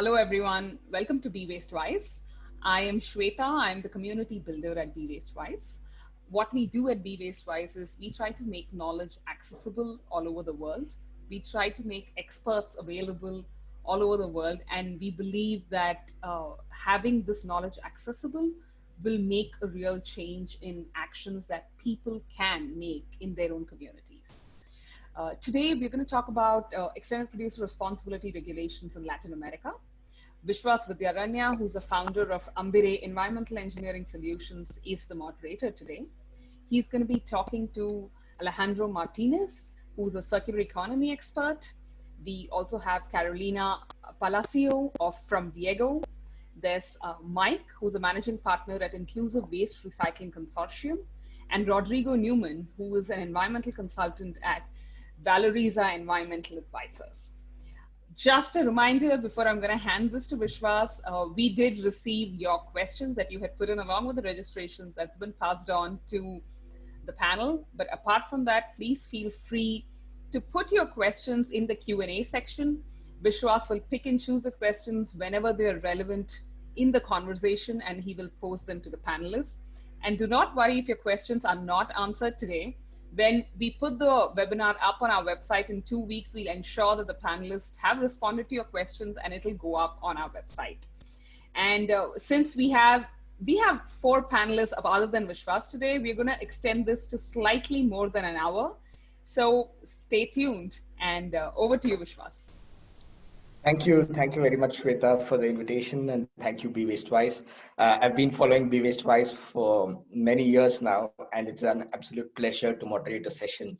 Hello, everyone. Welcome to Be Waste Wise. I am Shweta. I'm the community builder at Be Waste Wise. What we do at Be Waste Wise is we try to make knowledge accessible all over the world. We try to make experts available all over the world. And we believe that uh, having this knowledge accessible will make a real change in actions that people can make in their own communities. Uh, today, we're going to talk about uh, extended producer responsibility regulations in Latin America. Vishwas Vidyaranya, who's the founder of Ambire Environmental Engineering Solutions, is the moderator today. He's going to be talking to Alejandro Martinez, who's a circular economy expert. We also have Carolina Palacio of from Viego. There's uh, Mike, who's a managing partner at Inclusive Waste Recycling Consortium, and Rodrigo Newman, who is an environmental consultant at Valoriza Environmental Advisors. Just a reminder before I'm going to hand this to Vishwas, uh, we did receive your questions that you had put in along with the registrations that's been passed on to the panel. But apart from that, please feel free to put your questions in the Q&A section. Vishwas will pick and choose the questions whenever they're relevant in the conversation and he will pose them to the panelists. And do not worry if your questions are not answered today. When we put the webinar up on our website in two weeks, we'll ensure that the panelists have responded to your questions and it'll go up on our website. And uh, since we have we have four panelists of other than Vishwas today, we're going to extend this to slightly more than an hour. So stay tuned and uh, over to you, Vishwas. Thank you. Thank you very much, Shweta, for the invitation and thank you, Be Waste Wise. Uh, I've been following Be Waste Wise for many years now, and it's an absolute pleasure to moderate a session,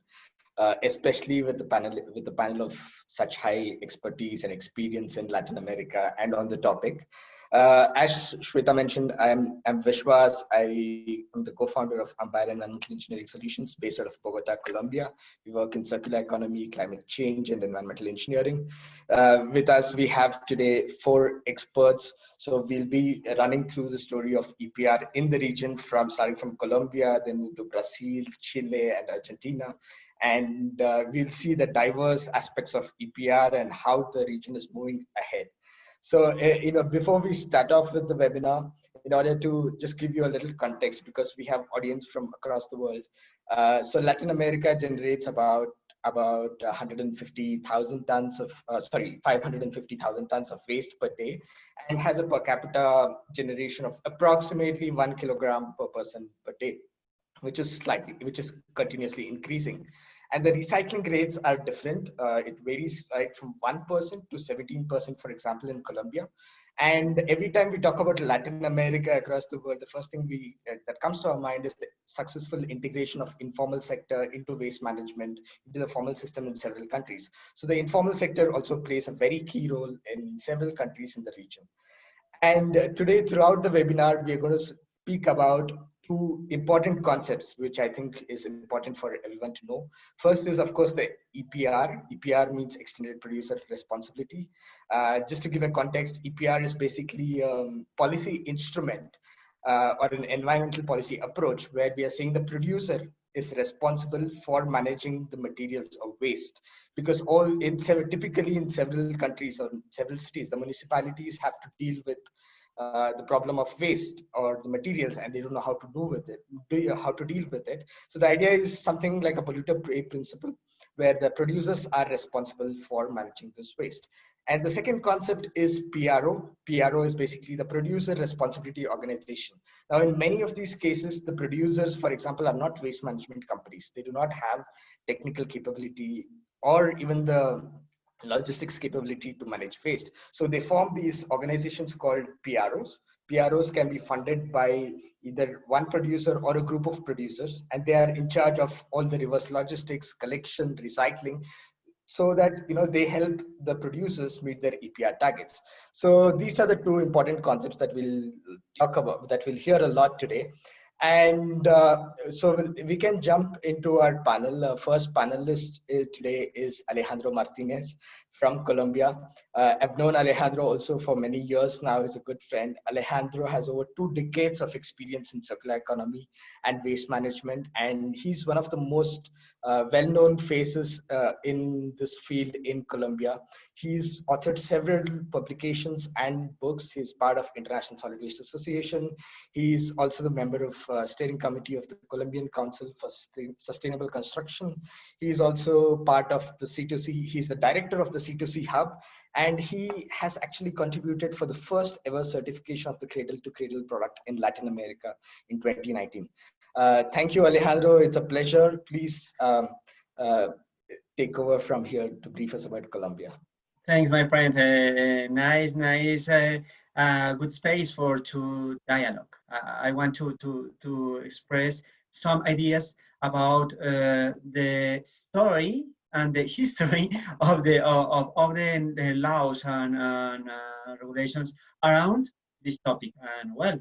uh, especially with the panel with the panel of such high expertise and experience in Latin America and on the topic. Uh, as Shweta mentioned, I'm, I'm Vishwas. I am the co-founder of Ambire Environmental Engineering Solutions based out of Bogota, Colombia. We work in circular economy, climate change, and environmental engineering. Uh, with us, we have today four experts. So we'll be running through the story of EPR in the region from starting from Colombia, then to Brazil, Chile, and Argentina and uh, we'll see the diverse aspects of EPR and how the region is moving ahead. So, uh, you know, before we start off with the webinar, in order to just give you a little context, because we have audience from across the world. Uh, so Latin America generates about about 150,000 tons of, uh, sorry, 550,000 tons of waste per day and has a per capita generation of approximately one kilogram per person per day, which is slightly, which is continuously increasing and the recycling rates are different. Uh, it varies right from 1% to 17%, for example, in Colombia. And every time we talk about Latin America across the world, the first thing we uh, that comes to our mind is the successful integration of informal sector into waste management into the formal system in several countries. So the informal sector also plays a very key role in several countries in the region. And today, throughout the webinar, we are going to speak about two important concepts, which I think is important for everyone to know. First is, of course, the EPR. EPR means Extended Producer Responsibility. Uh, just to give a context, EPR is basically a um, policy instrument uh, or an environmental policy approach where we are saying the producer is responsible for managing the materials of waste because all in typically in several countries or several cities the municipalities have to deal with uh, the problem of waste or the materials and they don't know how to do with it, do, how to deal with it. So the idea is something like a polluter pay principle where the producers are responsible for managing this waste. And the second concept is PRO. PRO is basically the producer responsibility organization. Now, in many of these cases, the producers, for example, are not waste management companies. They do not have technical capability or even the logistics capability to manage waste. So they form these organizations called PROs. PROs can be funded by either one producer or a group of producers, and they are in charge of all the reverse logistics, collection, recycling, so that you know they help the producers meet their EPR targets. So these are the two important concepts that we'll talk about, that we'll hear a lot today. And uh, so we can jump into our panel. First panelist is, today is Alejandro Martinez. From Colombia. Uh, I've known Alejandro also for many years now. He's a good friend. Alejandro has over two decades of experience in circular economy and waste management, and he's one of the most uh, well-known faces uh, in this field in Colombia. He's authored several publications and books. He's part of International Solid Waste Association. He's also the member of uh, steering committee of the Colombian Council for Sustainable Construction. He's also part of the C2C. He's the director of the C2C Hub, and he has actually contributed for the first ever certification of the cradle to cradle product in Latin America in 2019. Uh, thank you, Alejandro. It's a pleasure. Please um, uh, take over from here to brief us about Colombia. Thanks, my friend. Uh, nice, nice, uh, uh, good space for to dialogue. I want to to to express some ideas about uh, the story and the history of the of, of the, the laws and, and regulations around this topic. And well,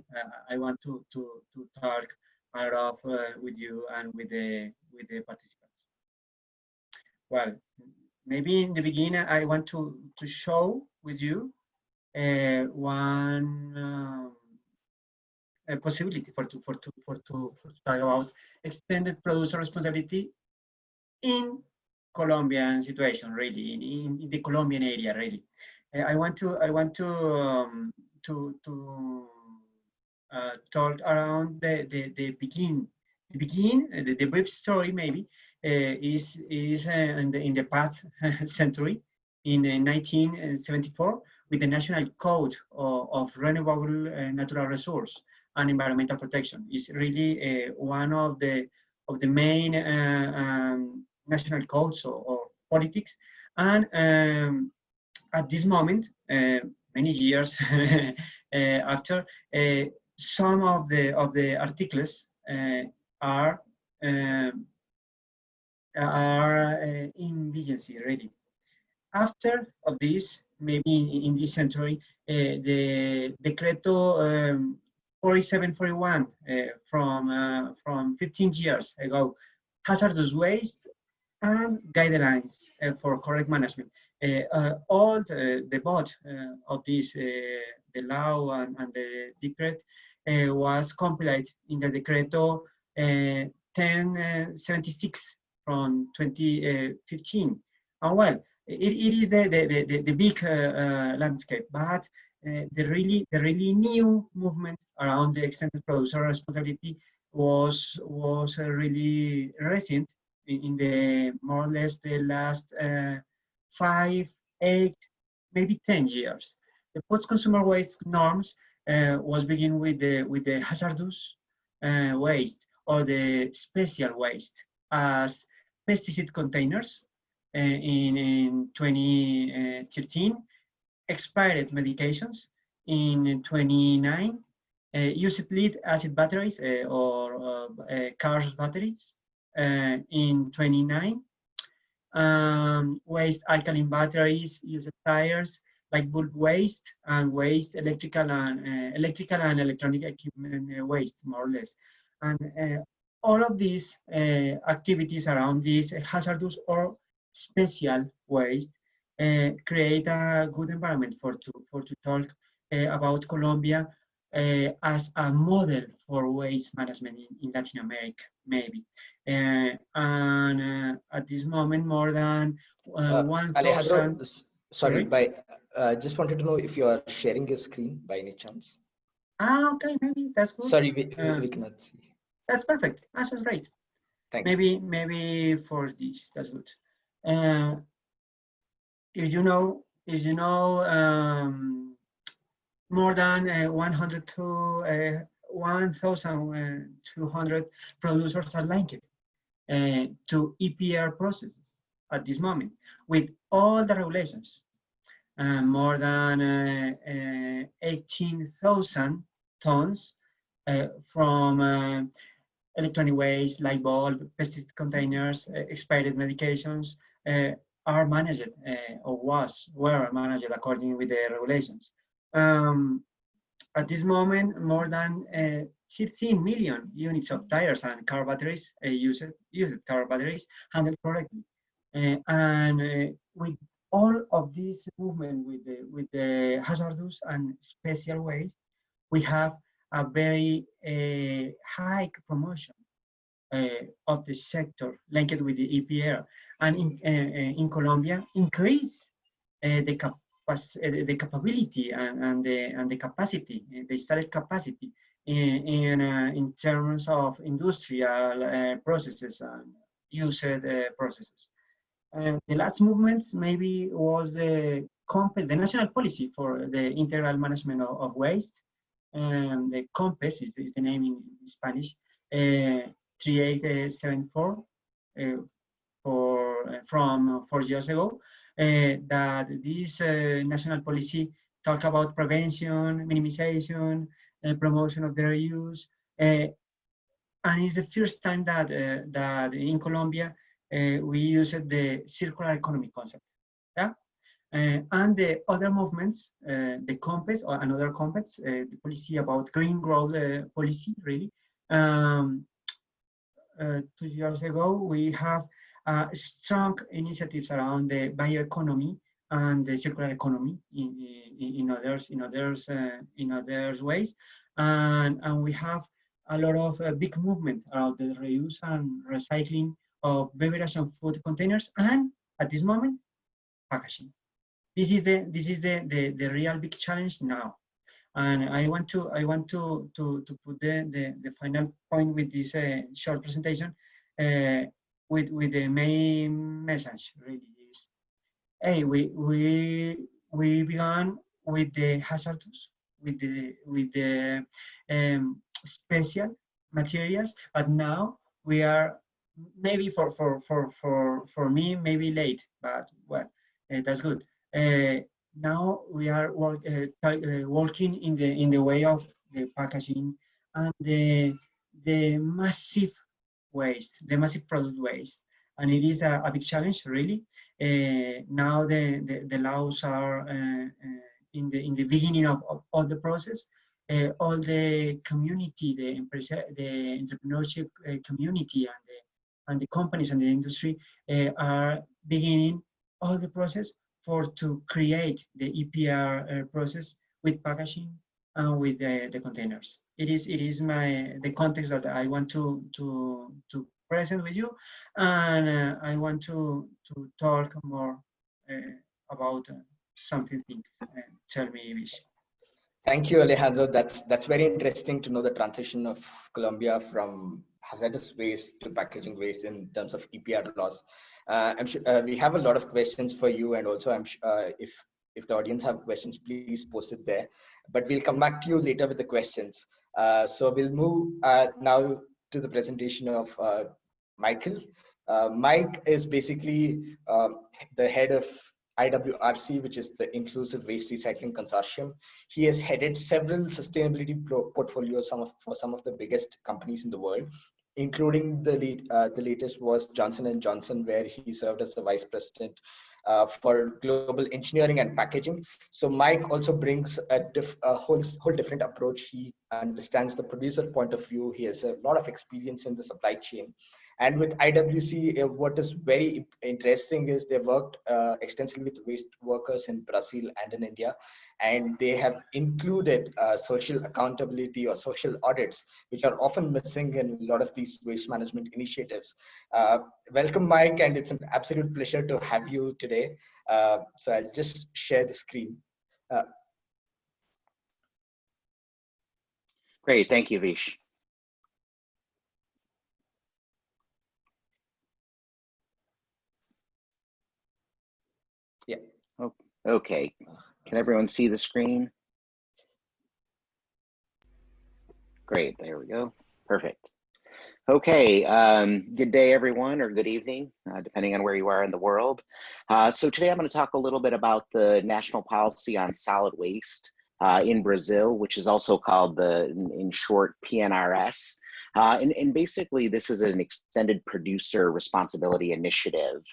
I want to to to talk part of uh, with you and with the with the participants. Well, maybe in the beginning I want to to show with you uh, one um, possibility for to for to, for to talk about extended producer responsibility in Colombian situation, really in, in, in the Colombian area, really. Uh, I want to I want to um, to to uh, talk around the, the, the begin. The begin, uh, the, the brief story maybe, uh, is, is uh, in, the, in the past century, in 1974, with the National Code of, of Renewable Natural Resource and Environmental Protection. It's really one of the, of the main um, national codes or, or politics. And um, at this moment, uh, many years uh, after, uh, some of the of the articles uh, are um, are in vigency already. After of this, maybe in, in this century, the Decreto um, 4741 uh, from uh, from 15 years ago, hazardous waste and guidelines uh, for correct management. Uh, uh, all the, the uh, of this, the law and, and the decree uh, was compiled in the Decreto 1076 uh, from 2015. And well, it, it is the, the, the, the big uh, landscape, but the really the really new movement around the extended producer responsibility was was really recent in, the more or less the last uh, five, eight, maybe ten years. The post-consumer waste norms uh, was begin with the with the hazardous uh, waste or the special waste as pesticide containers uh, in, in 2013, expired medications in 29, uh, used lead acid batteries uh, or uh, cars batteries in 29, um, waste alkaline batteries, used tires, like bulk waste and waste, electrical and uh, electrical and electronic equipment uh, waste, more or less. And uh, all of these uh, activities around this hazardous or special waste uh, create a good environment for to for to talk uh, about Colombia as a model for waste management in, in Latin America, maybe. and at this moment, more than one thousand. Sorry, by uh, just wanted to know if you are sharing your screen by any chance. Ah, okay, maybe that's good. Sorry, we, uh, we cannot see. That's perfect. That's great. Thank maybe, you. Maybe for this, that's good. Uh, if you know, if you know, um, more than uh, 100 to uh, 1,200 producers are linked uh, to EPR processes at this moment with all the regulations uh, more than uh, uh, 18,000 tons from electronic waste, light bulb, pesticide containers, expired medications are managed or was were managed according with the regulations. Um, at this moment, more than uh, 16 million units of tires and car batteries uh, used, used car batteries handled correctly. Uh, and with all of this movement with the, with the hazardous and special waste, we have a very uh, high promotion uh, of the sector linked with the EPR. And in, uh, in Colombia, increase the, cap the capability and, and, the, and the capacity, the installed capacity in, in, in terms of industrial processes and used processes. And the last movement maybe was the CONPES, the national policy for the integral management of, of waste. And the CONPES is, is the name in, Spanish, uh, 3874 uh, for, uh, from four years ago, uh, that this uh, national policy talk about prevention, minimization, uh, promotion of their use. and it's the first time that, that in Colombia, uh, we used the circular economy concept. Yeah. Uh, and the other movements, uh, the CONPES or another CONPES, the policy about green growth policy, really. Um, two years ago, we have strong initiatives around the bioeconomy and the circular economy in, in, in others in others uh, in others ways. And and we have a lot of uh, big movement around the reuse and recycling of beverage and food containers and at this moment packaging. This is the this is the the, the real big challenge now. And i want to i want to to to put the the, the final point with this uh, short presentation uh, with with the main message really is hey we we we began with the hazardous with the with the um, special materials but now we are maybe for for for for for me maybe late but well uh, that's good. Uh, now we are work, uh, working in the in the way of the packaging and the the massive waste the massive product waste. And it is a, a big challenge really. Uh, now the, the, the laws are uh, in the in the beginning of, of, of the process all the community the the entrepreneurship community and the and the companies and the industry are beginning all the process for to create the EPR process with packaging with the, the containers. It is it is my the context that I want to to to present with you, and uh, I want to to talk more uh, about uh, something things. tell me, Vish. Thank you, Alejandro. That's that's very interesting to know the transition of Colombia from hazardous waste to packaging waste in terms of EPR laws. Uh, I'm sure uh, we have a lot of questions for you, and also I'm sure uh, if if the audience have questions, please post it there. But we'll come back to you later with the questions. Uh, so we'll move uh, now to the presentation of uh, Michael. Mike is basically um, the head of IWRC, which is the Inclusive Waste Recycling Consortium. He has headed several sustainability portfolios some of, for some of the biggest companies in the world, including the, lead, uh, the latest was Johnson & Johnson, where he served as the vice president uh, for global engineering and packaging. So Mike also brings a, a, whole, whole different approach. He understands the producer point of view. He has a lot of experience in the supply chain. And with IWC, uh, what is very interesting is they worked uh, extensively with waste workers in Brazil and in India, and they have included uh, social accountability or social audits, which are often missing in a lot of these waste management initiatives. Uh, welcome, Mike, and it's an absolute pleasure to have you today. Uh, so I'll just share the screen. Uh, Great, thank you, Vish. Okay, can everyone see the screen? Great, there we go. Perfect. Okay, um, good day everyone, or good evening, uh, depending on where you are in the world. Uh, so today I'm gonna talk a little bit about the national policy on solid waste uh, in Brazil, which is also called the, in, short, PNRS. Uh, and, and, basically this is an extended producer responsibility initiative.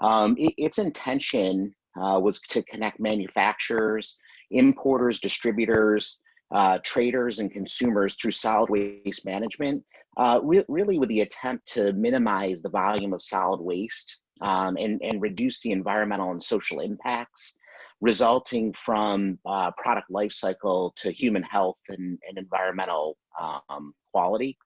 Um, it, its intention uh, was to connect manufacturers, importers, distributors, uh, traders, and consumers through solid waste management, uh, re really with the attempt to minimize the volume of solid waste um, and, and reduce the environmental and social impacts resulting from uh, product life cycle to human health and, and environmental um, quality.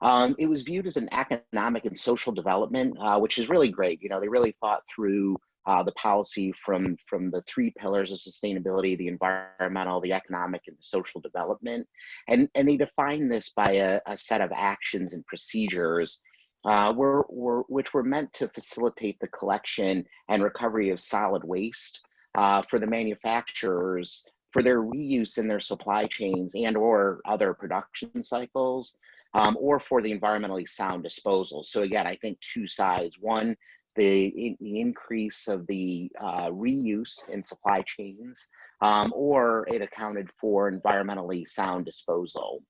Um, it was viewed as an economic and social development, uh, which is really great. You know, they really thought through uh, the policy from, from the three pillars of sustainability, the environmental, the economic, and the social development. And, and they define this by a, a set of actions and procedures uh, were, were, which were meant to facilitate the collection and recovery of solid waste uh, for the manufacturers for their reuse in their supply chains and or other production cycles um, or for the environmentally sound disposal. So again, I think two sides. One, the, the increase of the uh, reuse in supply chains, um, or it accounted for environmentally sound disposal.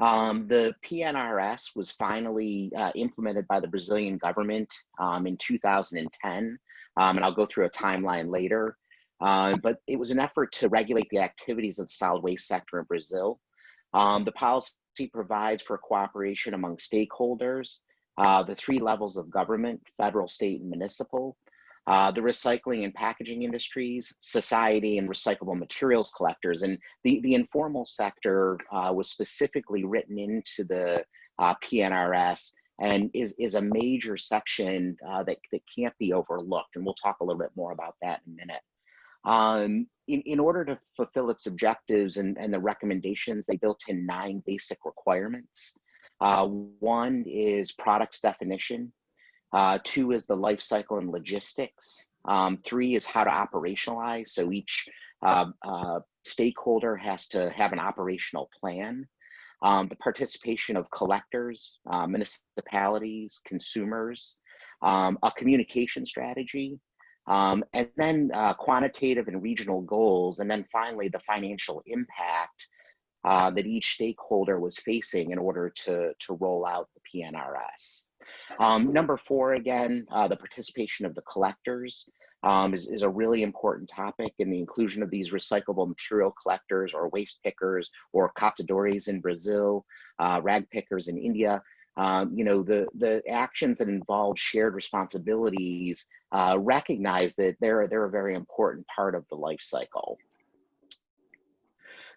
Um, the PNRS was finally uh, implemented by the Brazilian government um, in 2010, um, and I'll go through a timeline later. Uh, but it was an effort to regulate the activities of the solid waste sector in Brazil. Um, the policy provides for cooperation among stakeholders, uh, the three levels of government, federal, state, and municipal, uh, the recycling and packaging industries, society, and recyclable materials collectors. And the, the informal sector uh, was specifically written into the uh, PNRS and is, is a major section uh, that, that can't be overlooked. And we'll talk a little bit more about that in a minute. Um, in, in order to fulfill its objectives and, and the recommendations, they built in nine basic requirements. Uh, one is products definition. Uh, two is the life cycle and logistics. Um, three is how to operationalize. So each uh, uh, stakeholder has to have an operational plan. Um, the participation of collectors, uh, municipalities, consumers, um, a communication strategy, um, and then uh, quantitative and regional goals, and then finally the financial impact uh, that each stakeholder was facing in order to, to roll out the PNRS. Um, number four, again, uh, the participation of the collectors um, is, is a really important topic and the inclusion of these recyclable material collectors or waste pickers or catadores in Brazil, uh, rag pickers in India, um, you know, the, the actions that involve shared responsibilities uh, recognize that they're, they're a very important part of the life cycle.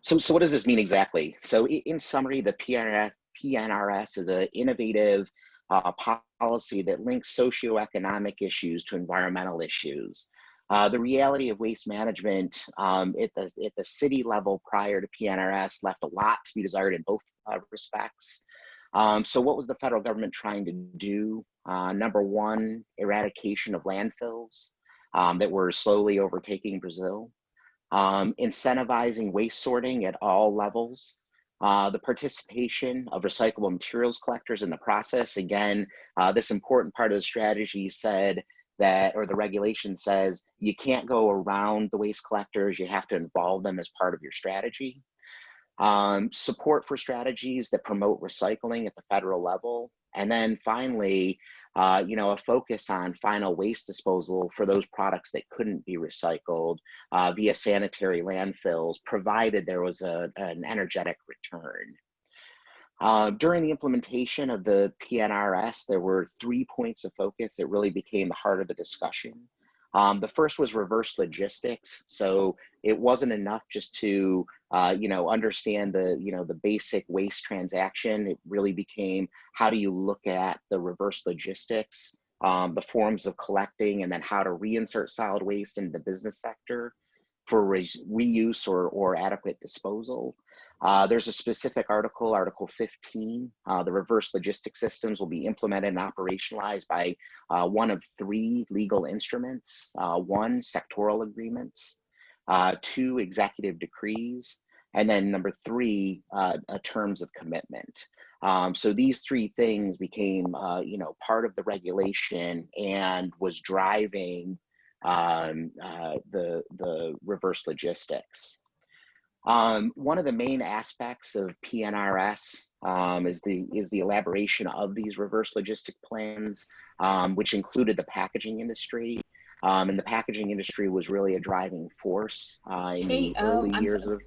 So, so what does this mean exactly? So in summary, the PNRF, PNRS is an innovative uh, policy that links socioeconomic issues to environmental issues. Uh, the reality of waste management um, at, the, at the city level prior to PNRS left a lot to be desired in both uh, respects. Um, so what was the federal government trying to do? Uh, number one, eradication of landfills um, that were slowly overtaking Brazil. Um, incentivizing waste sorting at all levels. Uh, the participation of recyclable materials collectors in the process. Again, uh, this important part of the strategy said that, or the regulation says, you can't go around the waste collectors, you have to involve them as part of your strategy um, support for strategies that promote recycling at the federal level, and then finally, uh, you know, a focus on final waste disposal for those products that couldn't be recycled uh, via sanitary landfills, provided there was a, an energetic return. Uh, during the implementation of the PNRS, there were three points of focus that really became the heart of the discussion. Um, the first was reverse logistics. So it wasn't enough just to, uh, you know, understand the, you know, the basic waste transaction. It really became how do you look at the reverse logistics, um, the forms of collecting, and then how to reinsert solid waste in the business sector for re reuse or, or adequate disposal. Uh, there's a specific article, Article 15. Uh, the reverse logistics systems will be implemented and operationalized by uh, one of three legal instruments. Uh, one, sectoral agreements. Uh, two, executive decrees. And then number three, uh, terms of commitment. Um, so these three things became, you know, part of the regulation and was driving um, the, the reverse logistics. Um, one of the main aspects of PNRS um, is the is the elaboration of these reverse logistic plans, um, which included the packaging industry. Um, and the packaging industry was really a driving force uh, in hey, the early um, years so, of.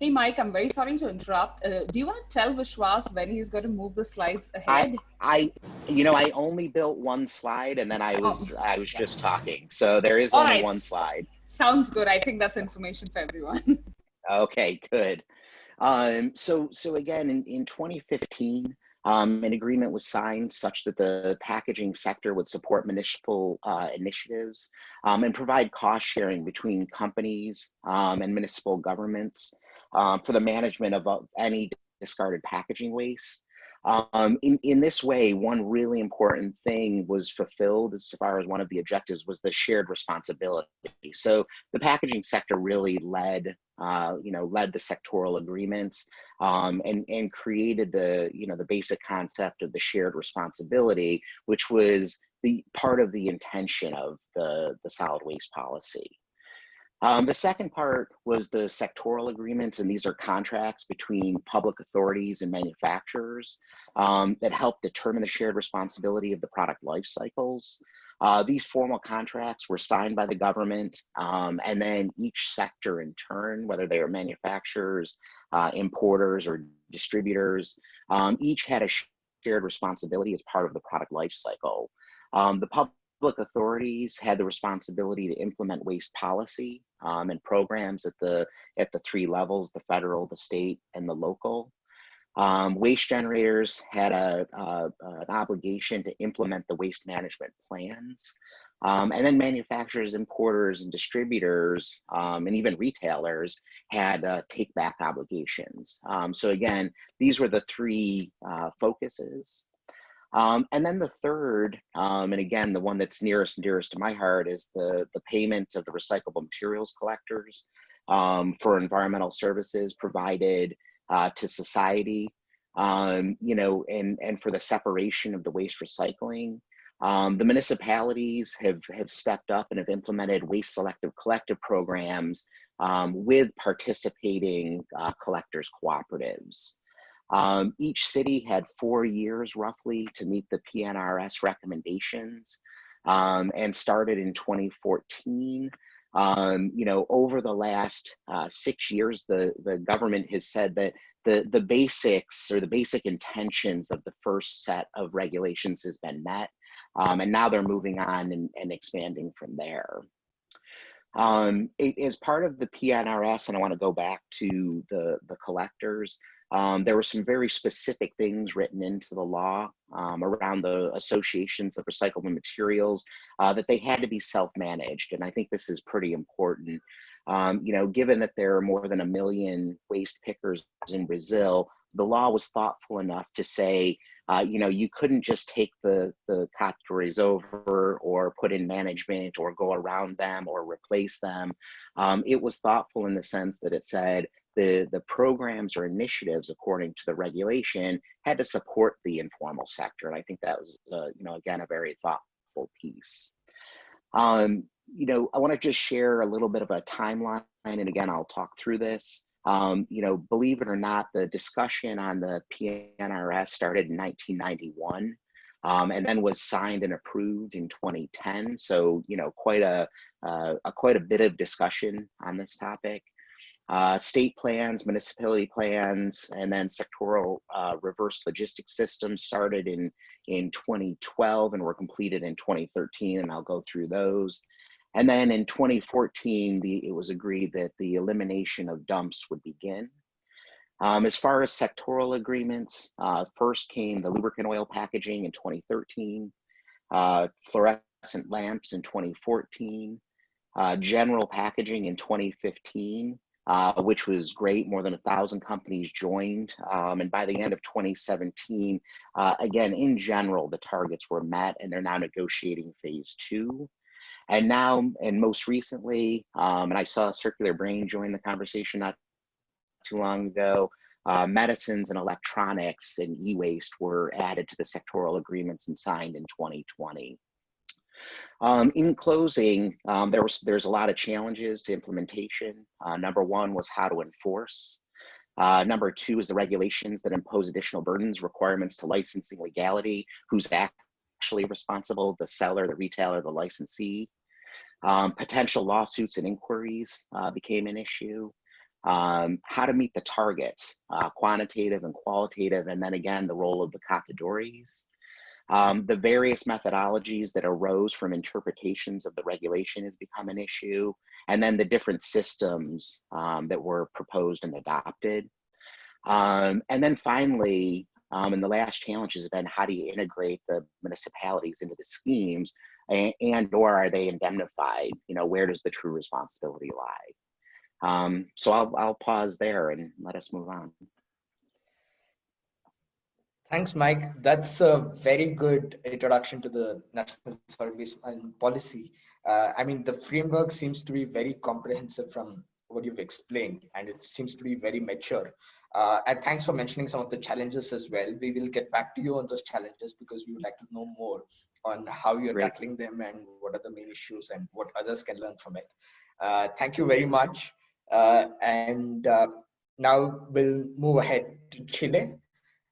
Hey, Mike, I'm very sorry to interrupt. Uh, do you want to tell Vishwas when he's going to move the slides ahead? I, I, you know, I only built one slide and then I was, Oh. I was just talking. So there is All only right. one slide. Sounds good. I think that's information for everyone. Okay, good. Um, so, so again, in, in 2015, um, an agreement was signed such that the packaging sector would support municipal uh, initiatives um, and provide cost sharing between companies um, and municipal governments um, for the management of uh, any discarded packaging waste. Um, in, in this way, one really important thing was fulfilled as far as one of the objectives was the shared responsibility. So the packaging sector really led, uh, you know, led the sectoral agreements um, and, and created the, you know, the basic concept of the shared responsibility, which was the part of the intention of the, the solid waste policy. Um, the second part was the sectoral agreements, and these are contracts between public authorities and manufacturers um, that help determine the shared responsibility of the product life cycles. Uh, these formal contracts were signed by the government, um, and then each sector in turn, whether they are manufacturers, uh, importers, or distributors, um, each had a shared responsibility as part of the product life cycle. Um, the public authorities had the responsibility to implement waste policy um, and programs at the at the three levels: the federal, the state, and the local. Um, waste generators had a, an obligation to implement the waste management plans. Um, and then manufacturers, importers, and distributors, um, and even retailers had uh, take back obligations. Um, so again, these were the three uh, focuses. Um, and then the third, um, and again, the one that's nearest and dearest to my heart is the, the payment of the recyclable materials collectors um, for environmental services provided uh, to society, um, you know, and, and for the separation of the waste recycling. Um, the municipalities have, have stepped up and have implemented waste selective collective programs um, with participating uh, collectors cooperatives. Um, each city had four years roughly to meet the PNRS recommendations um, and started in 2014. Um, you know, over the last uh, six years, the, the government has said that the, the basics or the basic intentions of the first set of regulations has been met. Um, and now they're moving on and, and expanding from there. Um, it, as part of the PNRS, and I want to go back to the, the collectors, um, there were some very specific things written into the law um, around the associations of recyclable materials uh, that they had to be self-managed. And I think this is pretty important. Um, you know, given that there are more than a million waste pickers in Brazil, the law was thoughtful enough to say, uh, you know, you couldn't just take the, the catadores over or put in management or go around them or replace them. Um, it was thoughtful in the sense that it said the, the programs or initiatives according to the regulation had to support the informal sector. And I think that was, uh, you know, again, a very thoughtful piece. Um, you know, I want to just share a little bit of a timeline, and again, I'll talk through this. Um, you know, believe it or not, the discussion on the PNRS started in 1991 um, and then was signed and approved in 2010. So, you know, quite a, uh, a quite a bit of discussion on this topic. Uh, state plans, municipality plans, and then sectoral uh, reverse logistics systems started in, in 2012 and were completed in 2013, and I'll go through those. And then in 2014, the, it was agreed that the elimination of dumps would begin. Um, as far as sectoral agreements, uh, first came the lubricant oil packaging in 2013, uh, fluorescent lamps in 2014, uh, general packaging in 2015, uh, which was great. More than a thousand companies joined. Um, and by the end of 2017, uh, again, in general, the targets were met and they're now negotiating phase two. And now, and most recently, um, and I saw Circular Brain join the conversation not too long ago, uh, medicines and electronics and e-waste were added to the sectoral agreements and signed in 2020. Um, in closing, um, there was there's a lot of challenges to implementation. Uh, number one was how to enforce. Uh, number two is the regulations that impose additional burdens, requirements to licensing legality, who's actually responsible, the seller, the retailer, the licensee. Um, potential lawsuits and inquiries uh, became an issue. um, how to meet the targets, uh, quantitative and qualitative, and then again, the role of the catadores. Um, the various methodologies that arose from interpretations of the regulation has become an issue, and then the different systems um, that were proposed and adopted. Um, and then finally, um, and the last challenge has been how do you integrate the municipalities into the schemes and, and or are they indemnified? You know, where does the true responsibility lie? Um, so I'll, I'll pause there and let us move on. Thanks, Mike. That's a very good introduction to the National Service and Policy. Uh, I mean, the framework seems to be very comprehensive from what you've explained, and it seems to be very mature. Uh, and thanks for mentioning some of the challenges as well. We will get back to you on those challenges because we would like to know more on how you're Great. tackling them and what are the main issues and what others can learn from it. Uh, thank you very much. Uh, and uh, now we'll move ahead to Chile.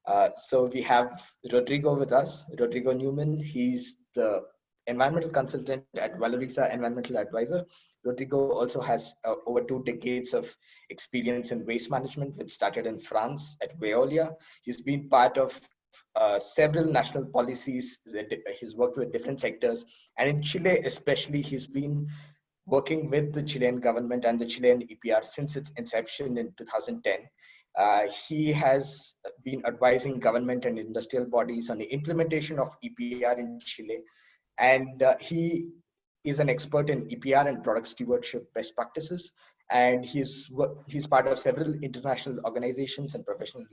Uh, so we have Rodrigo with us, Rodrigo Newman. He's the environmental consultant at Valoriza Environmental Advisor. Rodrigo also has uh, over two decades of experience in waste management, which started in France at Veolia. He's been part of uh, several national policies. He's worked with different sectors. And in Chile, especially, he's been working with the Chilean government and the Chilean EPR since its inception in 2010. Uh, he has been advising government and industrial bodies on the implementation of EPR in Chile. And uh, he is an expert in EPR and product stewardship best practices. And he's, he's part of several international organizations and professional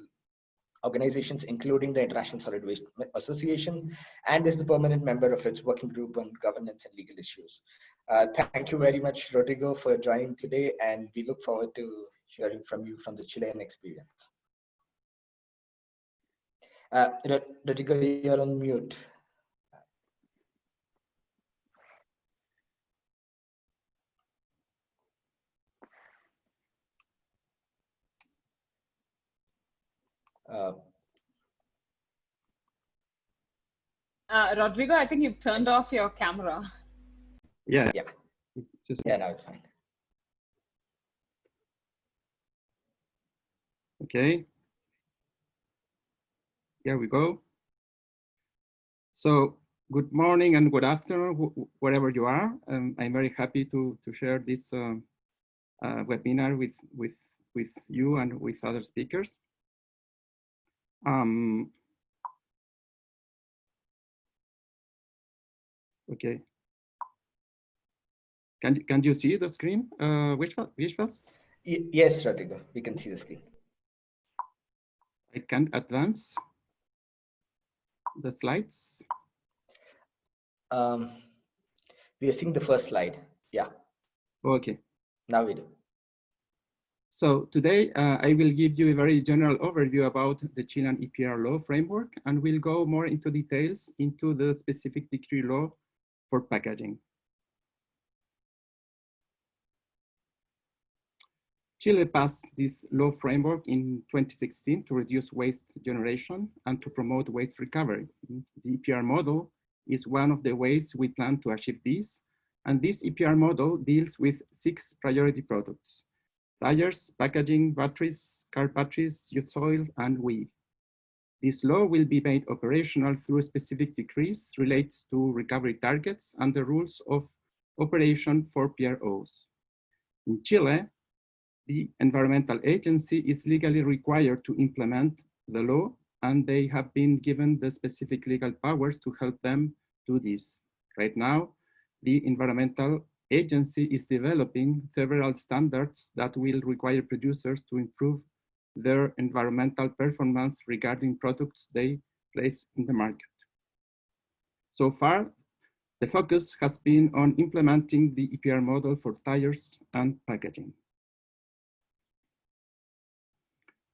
organizations, including the International Solid Waste Association, and is the permanent member of its working group on governance and legal issues. Uh, thank you very much, Rodrigo, for joining today, and we look forward to hearing from you from the Chilean experience. Uh, Rodrigo, you're on mute. Uh, uh, Rodrigo, I think you've turned off your camera. Yes. Yeah. Just, yeah, now it's fine. Okay. Here we go. So good morning and good afternoon, wherever you are. Um, I'm very happy to, to share this uh, uh, webinar with, with, with you and with other speakers. Um, okay. Can, you can you see the screen, uh, which, one? which was? Yes, Rodrigo, we can see the screen. I can't advance the slides. Um, we are seeing the first slide. Yeah. Okay. Now we do. So today uh, I will give you a very general overview about the Chilean EPR law framework and we'll go more into details into the specific decree law for packaging. Chile passed this law framework in 2016 to reduce waste generation and to promote waste recovery. The EPR model is one of the ways we plan to achieve this. And this EPR model deals with six priority products tires, packaging, batteries, car batteries, used oil, and weed. This law will be made operational through specific decrees relates to recovery targets and the rules of operation for PROs. In Chile, the environmental agency is legally required to implement the law and they have been given the specific legal powers to help them do this. Right now, the environmental agency is developing several standards that will require producers to improve their environmental performance regarding products they place in the market. So far, the focus has been on implementing the EPR model for tires and packaging.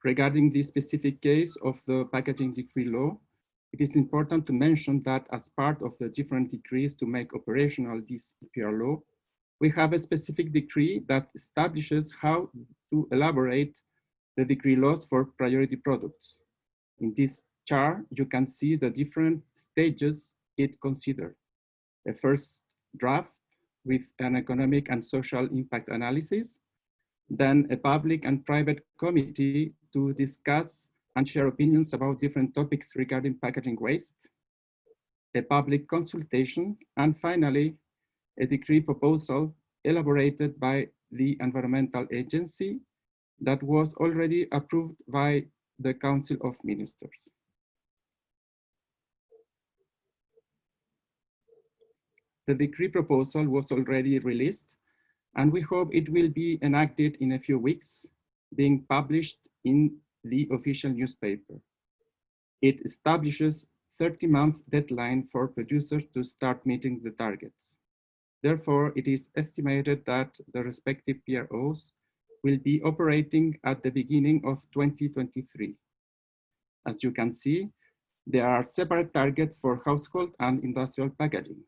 Regarding the specific case of the packaging decree law, it is important to mention that as part of the different decrees to make operational this EPR law, we have a specific decree that establishes how to elaborate the decree laws for priority products. In this chart, you can see the different stages it considered. The first draft with an economic and social impact analysis, then a public and private committee to discuss and share opinions about different topics regarding packaging waste, a public consultation, and finally, a decree proposal elaborated by the environmental agency that was already approved by the Council of Ministers. The decree proposal was already released and we hope it will be enacted in a few weeks, being published in the official newspaper. It establishes 30 month deadline for producers to start meeting the targets. Therefore, it is estimated that the respective PROs will be operating at the beginning of 2023. As you can see, there are separate targets for household and industrial packaging.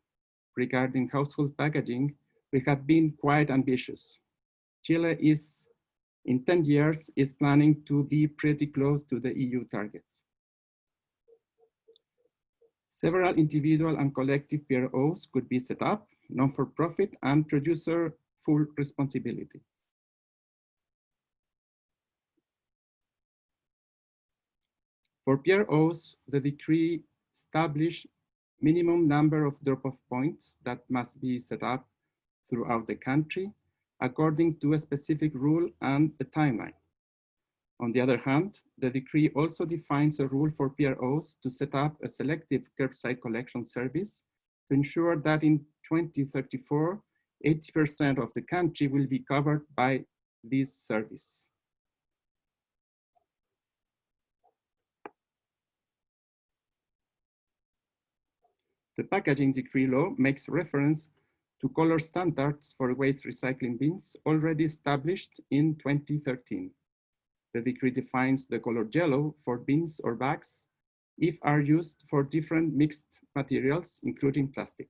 Regarding household packaging, we have been quite ambitious. Chile is, in 10 years, is planning to be pretty close to the EU targets. Several individual and collective PROs could be set up, non-for-profit and producer full responsibility. For PROs, the decree established minimum number of drop-off points that must be set up throughout the country according to a specific rule and a timeline. On the other hand, the decree also defines a rule for PROs to set up a selective curbside collection service to ensure that in 2034, 80% of the country will be covered by this service. The packaging decree law makes reference to color standards for waste recycling bins already established in 2013. The decree defines the color yellow for bins or bags if are used for different mixed materials, including plastic.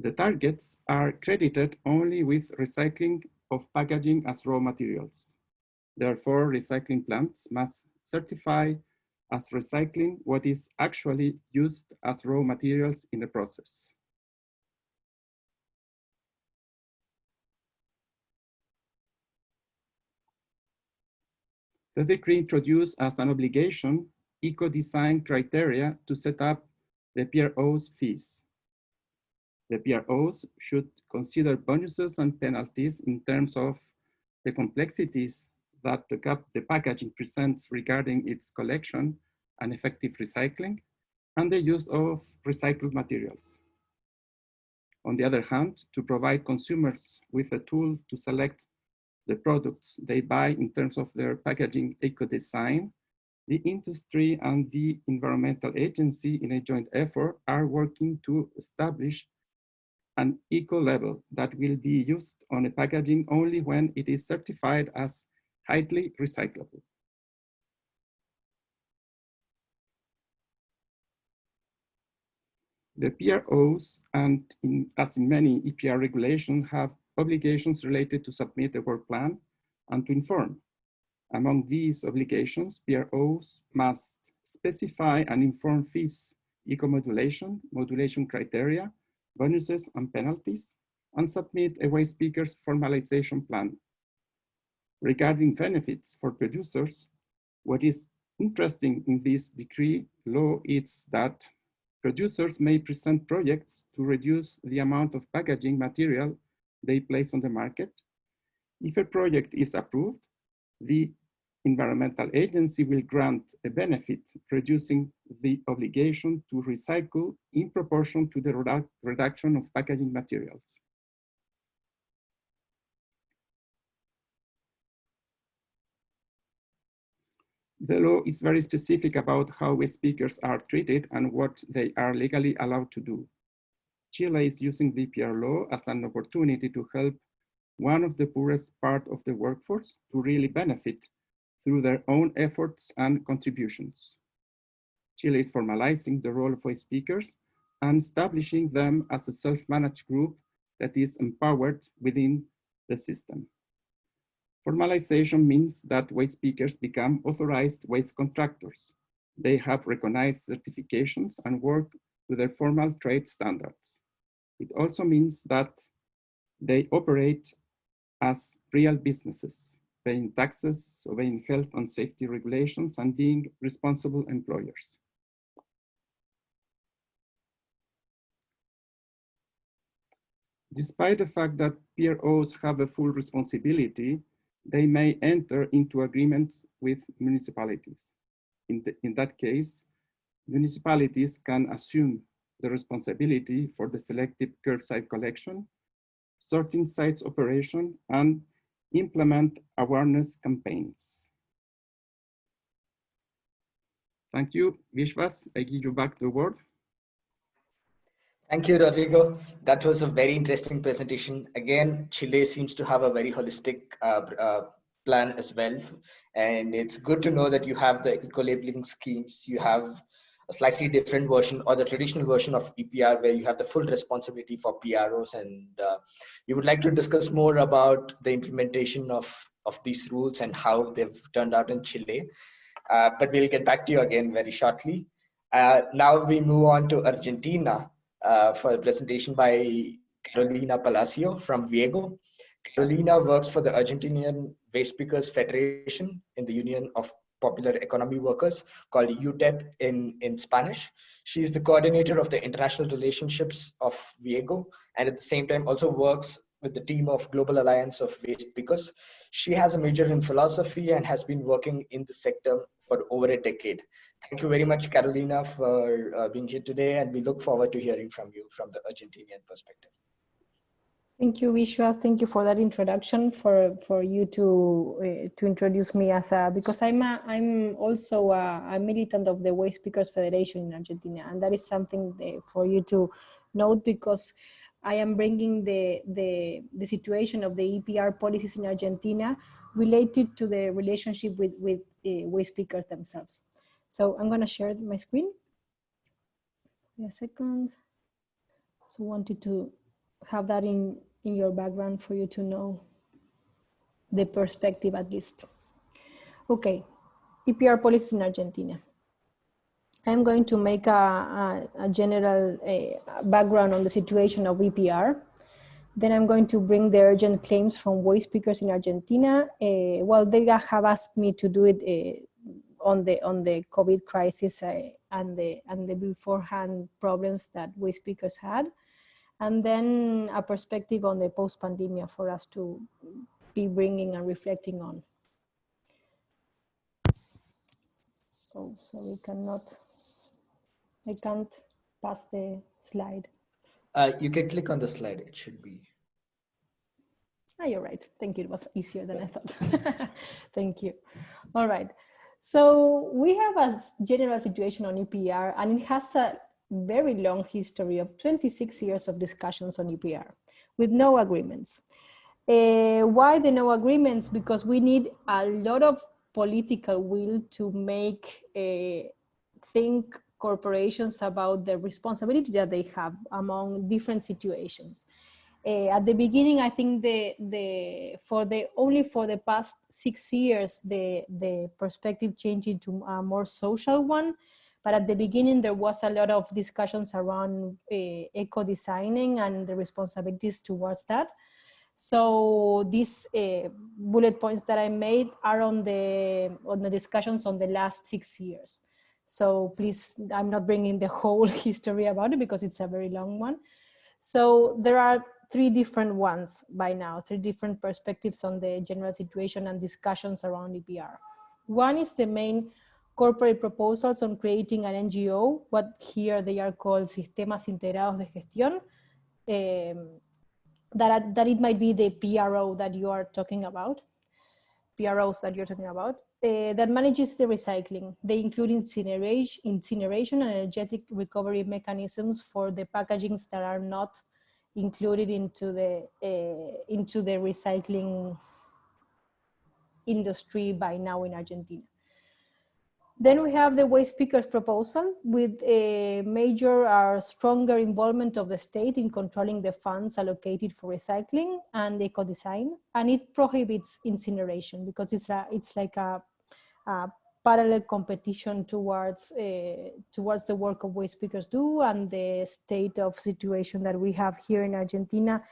The targets are credited only with recycling of packaging as raw materials. Therefore, recycling plants must certify as recycling what is actually used as raw materials in the process. The decree introduced as an obligation eco-design criteria to set up the PRO's fees. The PROs should consider bonuses and penalties in terms of the complexities that the, the packaging presents regarding its collection and effective recycling and the use of recycled materials. On the other hand, to provide consumers with a tool to select the products they buy in terms of their packaging eco-design, the industry and the environmental agency in a joint effort are working to establish an eco label that will be used on a packaging only when it is certified as highly recyclable. The PROs and in, as in many EPR regulations have obligations related to submit a work plan and to inform. Among these obligations, PROs must specify and inform fees, eco-modulation, modulation criteria, bonuses and penalties, and submit a waste picker's formalization plan regarding benefits for producers, what is interesting in this decree law is that producers may present projects to reduce the amount of packaging material they place on the market. If a project is approved, the environmental agency will grant a benefit, reducing the obligation to recycle in proportion to the redu reduction of packaging materials. The law is very specific about how waste pickers are treated and what they are legally allowed to do. Chile is using EPR law as an opportunity to help one of the poorest part of the workforce to really benefit through their own efforts and contributions. Chile is formalizing the role of waste pickers and establishing them as a self-managed group that is empowered within the system. Formalization means that waste pickers become authorized waste contractors. They have recognized certifications and work to their formal trade standards. It also means that they operate as real businesses, paying taxes, obeying health and safety regulations, and being responsible employers. Despite the fact that PROs have a full responsibility, they may enter into agreements with municipalities. In, the, in that case, municipalities can assume the responsibility for the selective curbside collection, sorting sites operation, and implement awareness campaigns. Thank you. Vishwas, I give you back the word. Thank you, Rodrigo. That was a very interesting presentation. Again, Chile seems to have a very holistic uh, uh, plan as well. And it's good to know that you have the eco-labeling schemes. You have slightly different version or the traditional version of EPR where you have the full responsibility for PROs. And uh, you would like to discuss more about the implementation of, of these rules and how they've turned out in Chile. Uh, but we'll get back to you again very shortly. Uh, now we move on to Argentina uh, for a presentation by Carolina Palacio from Viego. Carolina works for the Argentinian Waste Pickers Federation in the Union of Popular Economy Workers called UTEP in, in Spanish. She is the coordinator of the international relationships of Viego and at the same time also works with the team of Global Alliance of Waste Pickers. She has a major in philosophy and has been working in the sector for over a decade. Thank you very much, Carolina, for uh, being here today, and we look forward to hearing from you from the Argentinian perspective. Thank you, Vishwa. Thank you for that introduction. For for you to uh, to introduce me as a because I'm a, I'm also a, a, militant of the Waste Pickers Federation in Argentina, and that is something for you to note because I am bringing the the the situation of the EPR policies in Argentina related to the relationship with with uh, waste pickers themselves. So I'm gonna share my screen. Wait a second. So wanted to have that in, in your background for you to know the perspective at least. Okay, EPR policies in Argentina. I'm going to make a, a, a general uh, background on the situation of EPR. Then I'm going to bring the urgent claims from waste pickers in Argentina. Uh, well, they have asked me to do it uh, on the on the COVID crisis uh, and the and the beforehand problems that waste pickers had, and then a perspective on the post pandemia for us to be bringing and reflecting on. Oh, so we cannot. I can't pass the slide. Uh, you can click on the slide. It should be. Ah, you're right. Thank you. It was easier than I thought. Thank you. All right. So we have a general situation on EPR and it has a very long history of 26 years of discussions on EPR with no agreements. Uh, why the no agreements? Because we need a lot of political will to make uh, think corporations about the responsibility that they have among different situations. Uh, at the beginning, I think the the for the only for the past six years the the perspective changed into a more social one. But at the beginning, there was a lot of discussions around uh, eco designing and the responsibilities towards that. So these uh, bullet points that I made are on the on the discussions on the last six years. So please, I'm not bringing the whole history about it because it's a very long one. So there are three different ones by now, three different perspectives on the general situation and discussions around EPR. One is the main corporate proposals on creating an NGO, what here they are called Sistemas Integrados de Gestión, um, that, that it might be the PRO that you are talking about, PROs that you're talking about, uh, that manages the recycling. They include incineration, incineration and energetic recovery mechanisms for the packagings that are not included into the uh, into the recycling industry by now in Argentina. Then we have the waste pickers proposal with a major or stronger involvement of the state in controlling the funds allocated for recycling and eco-design. And it prohibits incineration because it's, a, it's like a, a parallel competition towards uh, towards the work of waste pickers do and the state of situation that we have here in Argentina.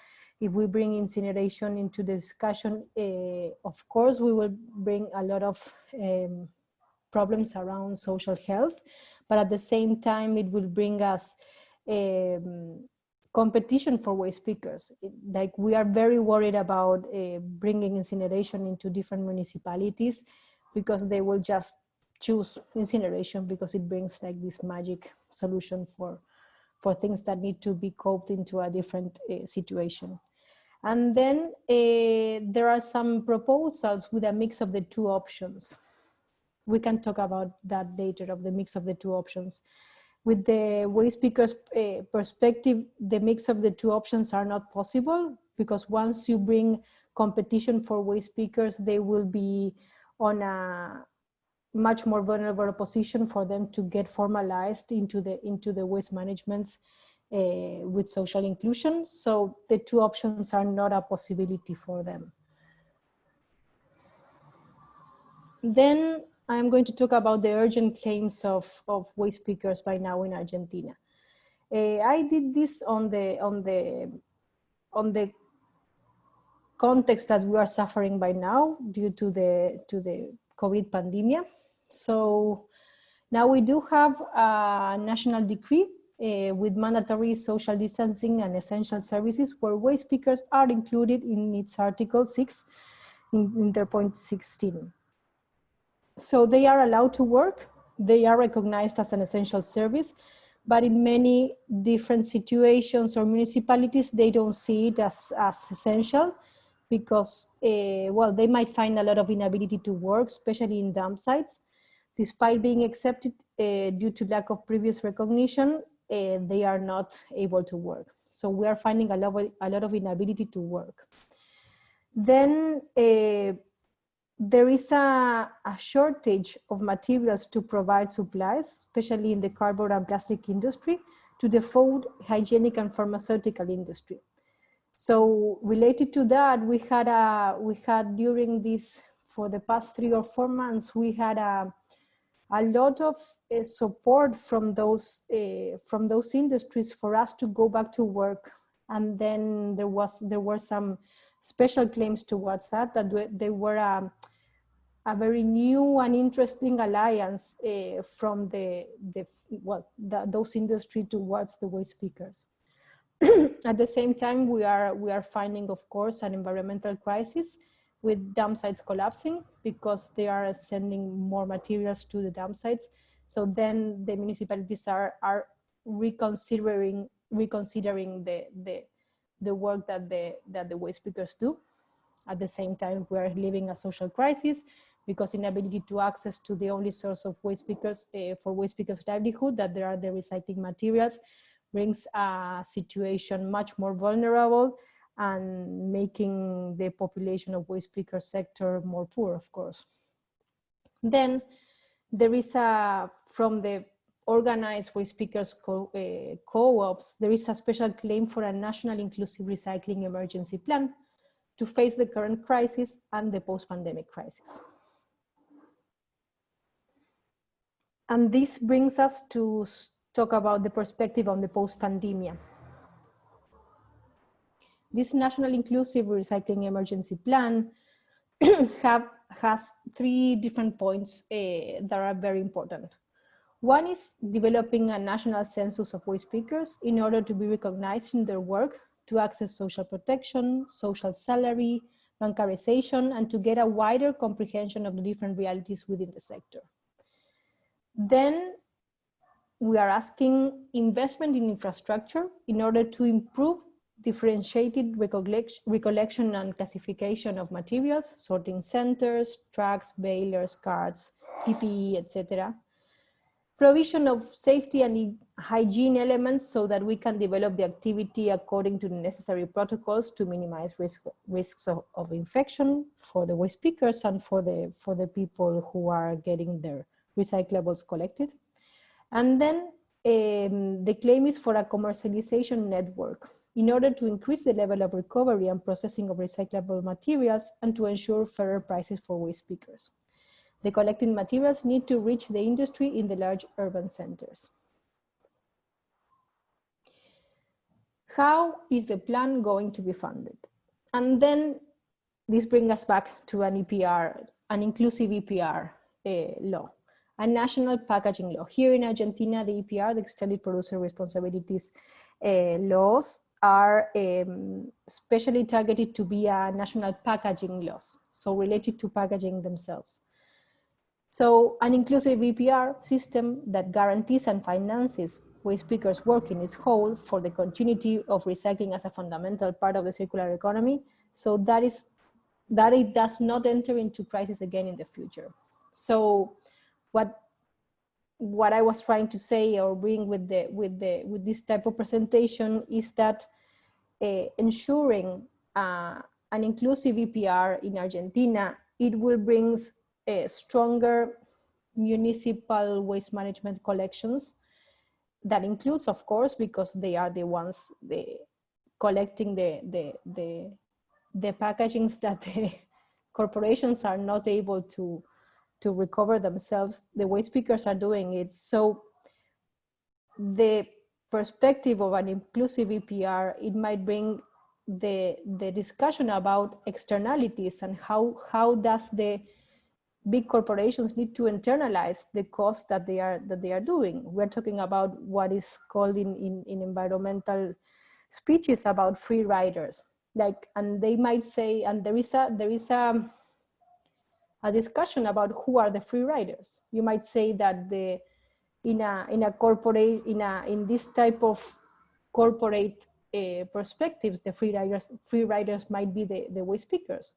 If we bring incineration into the discussion, uh, of course, we will bring a lot of um, problems around social health, but at the same time, it will bring us um, competition for waste pickers. Like we are very worried about uh, bringing incineration into different municipalities because they will just choose incineration because it brings like this magic solution for for things that need to be coped into a different uh, situation. And then uh, there are some proposals with a mix of the two options. We can talk about that later of the mix of the two options. With the waste pickers uh, perspective, the mix of the two options are not possible because once you bring competition for waste pickers, they will be on a much more vulnerable position for them to get formalized into the into the waste managements uh, with social inclusion. So the two options are not a possibility for them. Then I'm going to talk about the urgent claims of, of waste pickers by now in Argentina. Uh, I did this on the on the on the context that we are suffering by now due to the to the COVID pandemic. So now we do have a national decree uh, with mandatory social distancing and essential services where waste pickers are included in its article 6 in, in their point 16. So they are allowed to work, they are recognized as an essential service, but in many different situations or municipalities, they don't see it as, as essential because, uh, well, they might find a lot of inability to work, especially in dump sites. Despite being accepted uh, due to lack of previous recognition, uh, they are not able to work. So we are finding a lot of, a lot of inability to work. Then there is a, a, shortage of materials to provide supplies, especially in the cardboard and plastic industry, to the food, hygienic and pharmaceutical industry. So related to that, we had a we had during this for the past three or four months, we had a a lot of uh, support from those uh, from those industries for us to go back to work. And then there was there were some special claims towards that that they were a, a very new and interesting alliance uh, from the the well the, those industry towards the waste pickers. At the same time, we are, we are finding, of course, an environmental crisis with dump sites collapsing because they are sending more materials to the dump sites. So then the municipalities are, are reconsidering, reconsidering the, the, the work that the, that the waste pickers do. At the same time, we are living a social crisis because inability to access to the only source of waste pickers uh, for waste pickers livelihood, that there are the recycling materials, brings a situation much more vulnerable and making the population of waste picker sector more poor, of course. Then there is a, from the organized waste pickers co-ops, uh, co there is a special claim for a national inclusive recycling emergency plan to face the current crisis and the post-pandemic crisis. And this brings us to talk about the perspective on the post-pandemia. This National Inclusive Recycling Emergency Plan have, has three different points uh, that are very important. One is developing a national census of waste pickers in order to be recognized in their work to access social protection, social salary, bancarization, and to get a wider comprehension of the different realities within the sector. Then we are asking investment in infrastructure in order to improve differentiated recollection and classification of materials, sorting centers, trucks, balers, carts, PPE, etc. Provision of safety and hygiene elements so that we can develop the activity according to the necessary protocols to minimize risk, risks of, of infection for the waste pickers and for the, for the people who are getting their recyclables collected. And then um, the claim is for a commercialization network in order to increase the level of recovery and processing of recyclable materials and to ensure fairer prices for waste pickers. The collected materials need to reach the industry in the large urban centers. How is the plan going to be funded? And then this brings us back to an EPR, an inclusive EPR uh, law, a national packaging law. Here in Argentina, the EPR, the extended producer responsibilities uh, laws are um, specially targeted to be a national packaging laws, so related to packaging themselves. So an inclusive EPR system that guarantees and finances waste pickers work in its whole for the continuity of recycling as a fundamental part of the circular economy. So that is that it does not enter into crisis again in the future. So what what I was trying to say or bring with the with the with this type of presentation is that uh, ensuring uh, an inclusive EPR in Argentina, it will bring uh, stronger municipal waste management collections. That includes, of course, because they are the ones the, collecting the, the, the, the packagings that the corporations are not able to to recover themselves, the waste pickers are doing it. So the perspective of an inclusive EPR, it might bring the, the discussion about externalities and how, how does the big corporations need to internalize the cost that they are that they are doing. We're talking about what is called in, in, in environmental speeches about free riders. Like, and they might say, and there is a there is a a discussion about who are the free riders. You might say that the in a in a corporate in a in this type of corporate uh, perspectives, the free riders free riders might be the the waste pickers,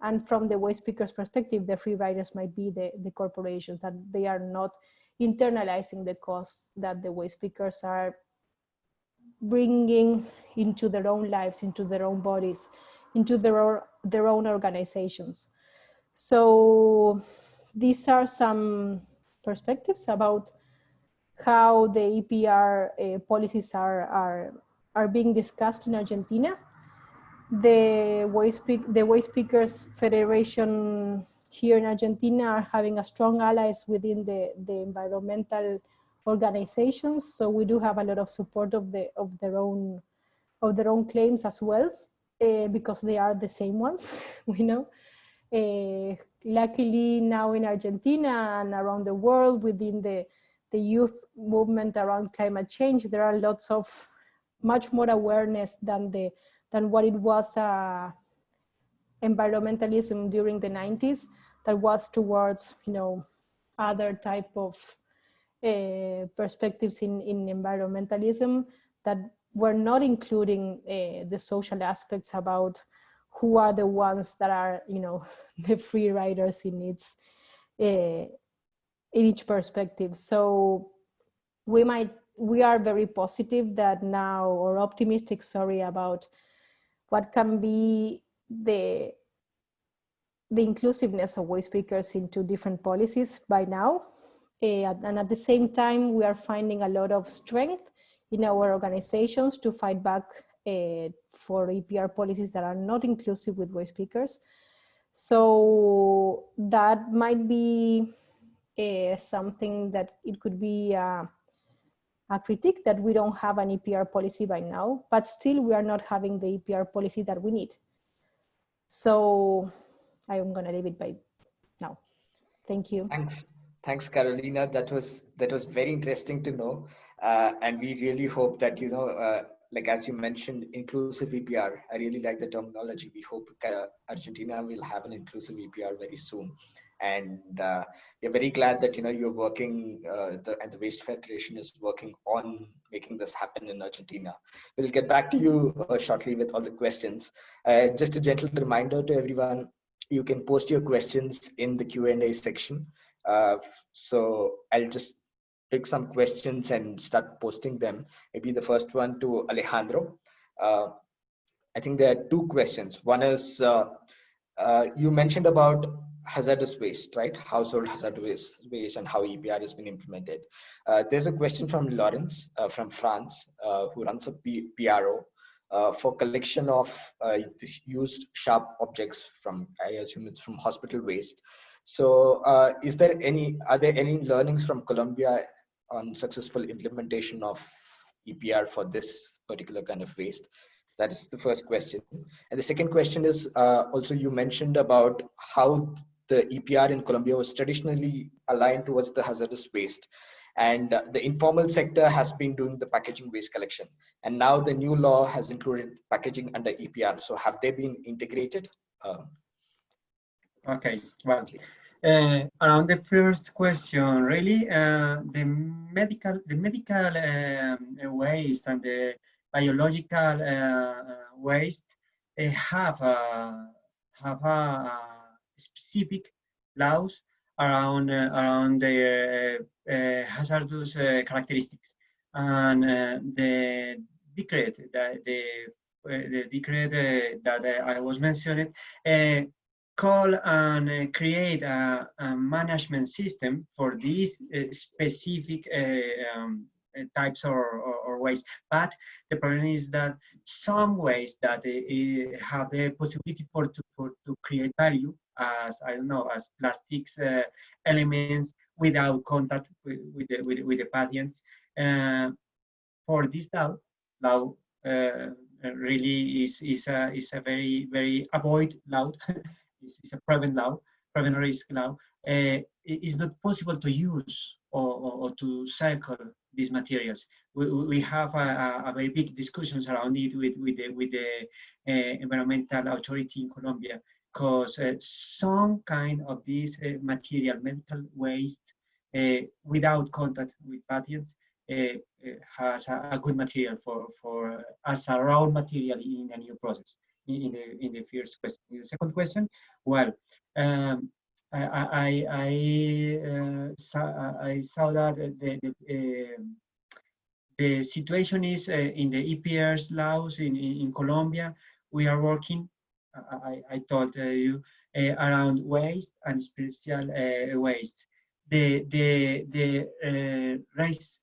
and from the waste pickers perspective, the free riders might be the the corporations that they are not internalizing the costs that the waste pickers are bringing into their own lives, into their own bodies, into their their own organizations. So these are some perspectives about how the EPR uh, policies are, are, are being discussed in Argentina. The Waste, the Waste Pickers Federation here in Argentina are having a strong allies within the, the environmental organizations. So we do have a lot of support of, the, of, their, own, of their own claims as well, uh, because they are the same ones, we know. Uh, luckily now in Argentina and around the world within the, the youth movement around climate change, there are lots of much more awareness than the than what it was uh, environmentalism during the 90s that was towards you know other type of uh, perspectives in, in environmentalism that were not including uh, the social aspects about who are the ones that are, you know, the free riders in its uh, in each perspective. So we might we are very positive that now or optimistic, sorry, about what can be the the inclusiveness of waste pickers into different policies by now. Uh, and at the same time, we are finding a lot of strength in our organizations to fight back uh, for EPR policies that are not inclusive with voice pickers. So that might be uh, something that it could be uh, a critique that we don't have an EPR policy by now, but still we are not having the EPR policy that we need. So I'm gonna leave it by now. Thank you. Thanks. Thanks, Carolina. That was that was very interesting to know, uh, and we really hope that you know uh, like as you mentioned, inclusive EPR. I really like the terminology. We hope uh, Argentina will have an inclusive EPR very soon. And uh, we're very glad that you know you're working, uh, the, and the Waste Federation is working on making this happen in Argentina. We'll get back to you uh, shortly with all the questions. Uh, just a gentle reminder to everyone: you can post your questions in the Q and A section. Uh, so I'll just pick some questions and start posting them. Maybe the first one to Alejandro. Uh, I think there are two questions. One is uh, uh, you mentioned about hazardous waste, right? Household hazardous waste and how EPR has been implemented. Uh, there's a question from Lawrence uh, from France uh, who runs a P PRO for collection of used sharp objects from, I assume it's from hospital waste. So uh, is there any, are there any learnings from Colombia on successful implementation of EPR for this particular kind of waste? That is the first question. And the second question is uh, also you mentioned about how the EPR in Colombia was traditionally aligned towards the hazardous waste. And uh, the informal sector has been doing the packaging waste collection. And now the new law has included packaging under EPR. So have they been integrated? Um, okay, well, uh, around the first question, really, uh, the medical, the medical um, waste and the biological uh, waste have a, have a specific laws around uh, around the uh, hazardous uh, characteristics. And the decree that the the decree that I was mentioning call and uh, create a, a, management system for these uh, specific uh, um, types or, or, or, waste. But the problem is that some ways that have the possibility for to, for to create value as I don't know as plastics uh, elements without contact with, with the with, with the patients. Uh, for this now uh, really is is a is a very very avoid law. it's, it's, a prevent law, prevent risk law. Uh, it is not possible to use or, or, or to cycle these materials. We, we have a, a, very big discussions around it with, with the, with the uh, environmental authority in Colombia because uh, some kind of this uh, material, medical waste, uh, without contact with patients, uh, uh, has a, a, good material for, for as a raw material in a new process. In, the in the first question, in the second question, well, um, I I I, saw, I saw that the the, um, the situation is in the EPR's laws in, in, in Colombia. We are working I, I told uh, you uh, around waste and special uh, waste. The the the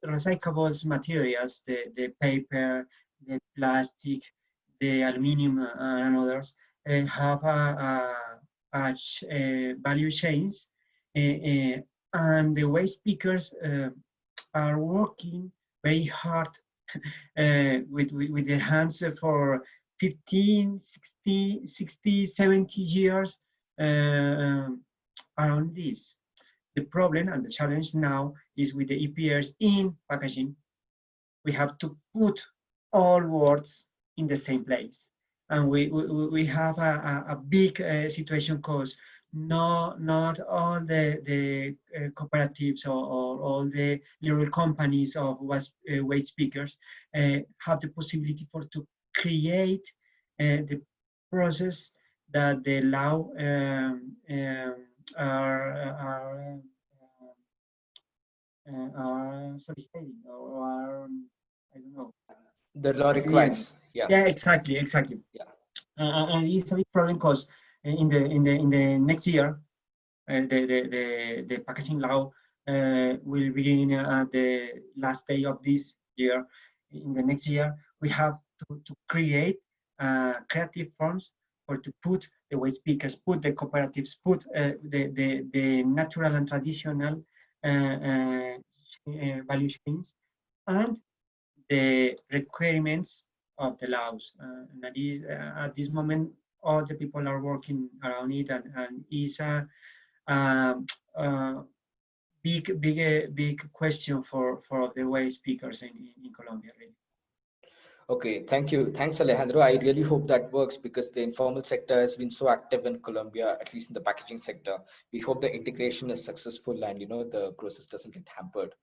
recyclables materials, the the paper, the plastic, the aluminum, and others uh, have a, a, a uh, value chains, uh, and the waste pickers are working very hard uh, with, with, with, their hands for 15, 60, 60 70 years uh, around this. The problem and the challenge now is with the EPRs in packaging. We have to put all words in the same place. And we, we, we have a, a, a big uh, situation because no, not all the, the uh, cooperatives or, or, all the little companies of uh, waste pickers uh, have the possibility for to create uh, the process that the law um, um, are, are, uh, are soliciting or are, I don't know. The law requires, yeah. Yeah, exactly, exactly. Yeah. Uh, and it's a big problem because in the in the in the next year, uh, the, the the the packaging law uh, will begin at the last day of this year. In the next year, we have to, to create uh, creative forms or to put the waste pickers, put the cooperatives, put uh, the, the, the natural and traditional uh, uh, uh value chains and the requirements of the laws. Uh, and that is, at this moment, all the people are working around it and, and is a, um, big, big, big question for, for the waste pickers in, in Colombia, really. Okay, thank you. Thanks, Alejandro. I really hope that works because the informal sector has been so active in Colombia, at least in the packaging sector. We hope the integration is successful and you know the process doesn't get hampered.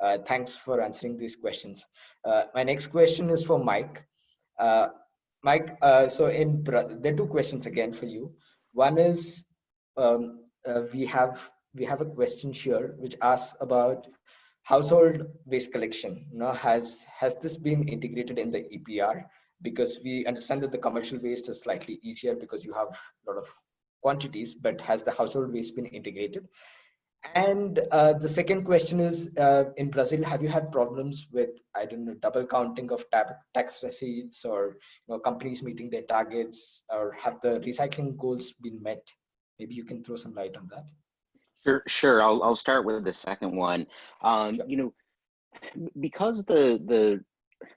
Uh, thanks for answering these questions. Uh, my next question is for Mike. Uh, Mike, uh, so in there are two questions again for you. One is um, uh, we have we have a question here which asks about household waste collection you has has this been integrated in the epr because we understand that the commercial waste is slightly easier because you have a lot of quantities but has the household waste been integrated and uh, the second question is uh, in brazil have you had problems with i don't know double counting of tax receipts or you know companies meeting their targets or have the recycling goals been met maybe you can throw some light on that Sure, sure. I'll I'll start with the second one. Um, you know, because the the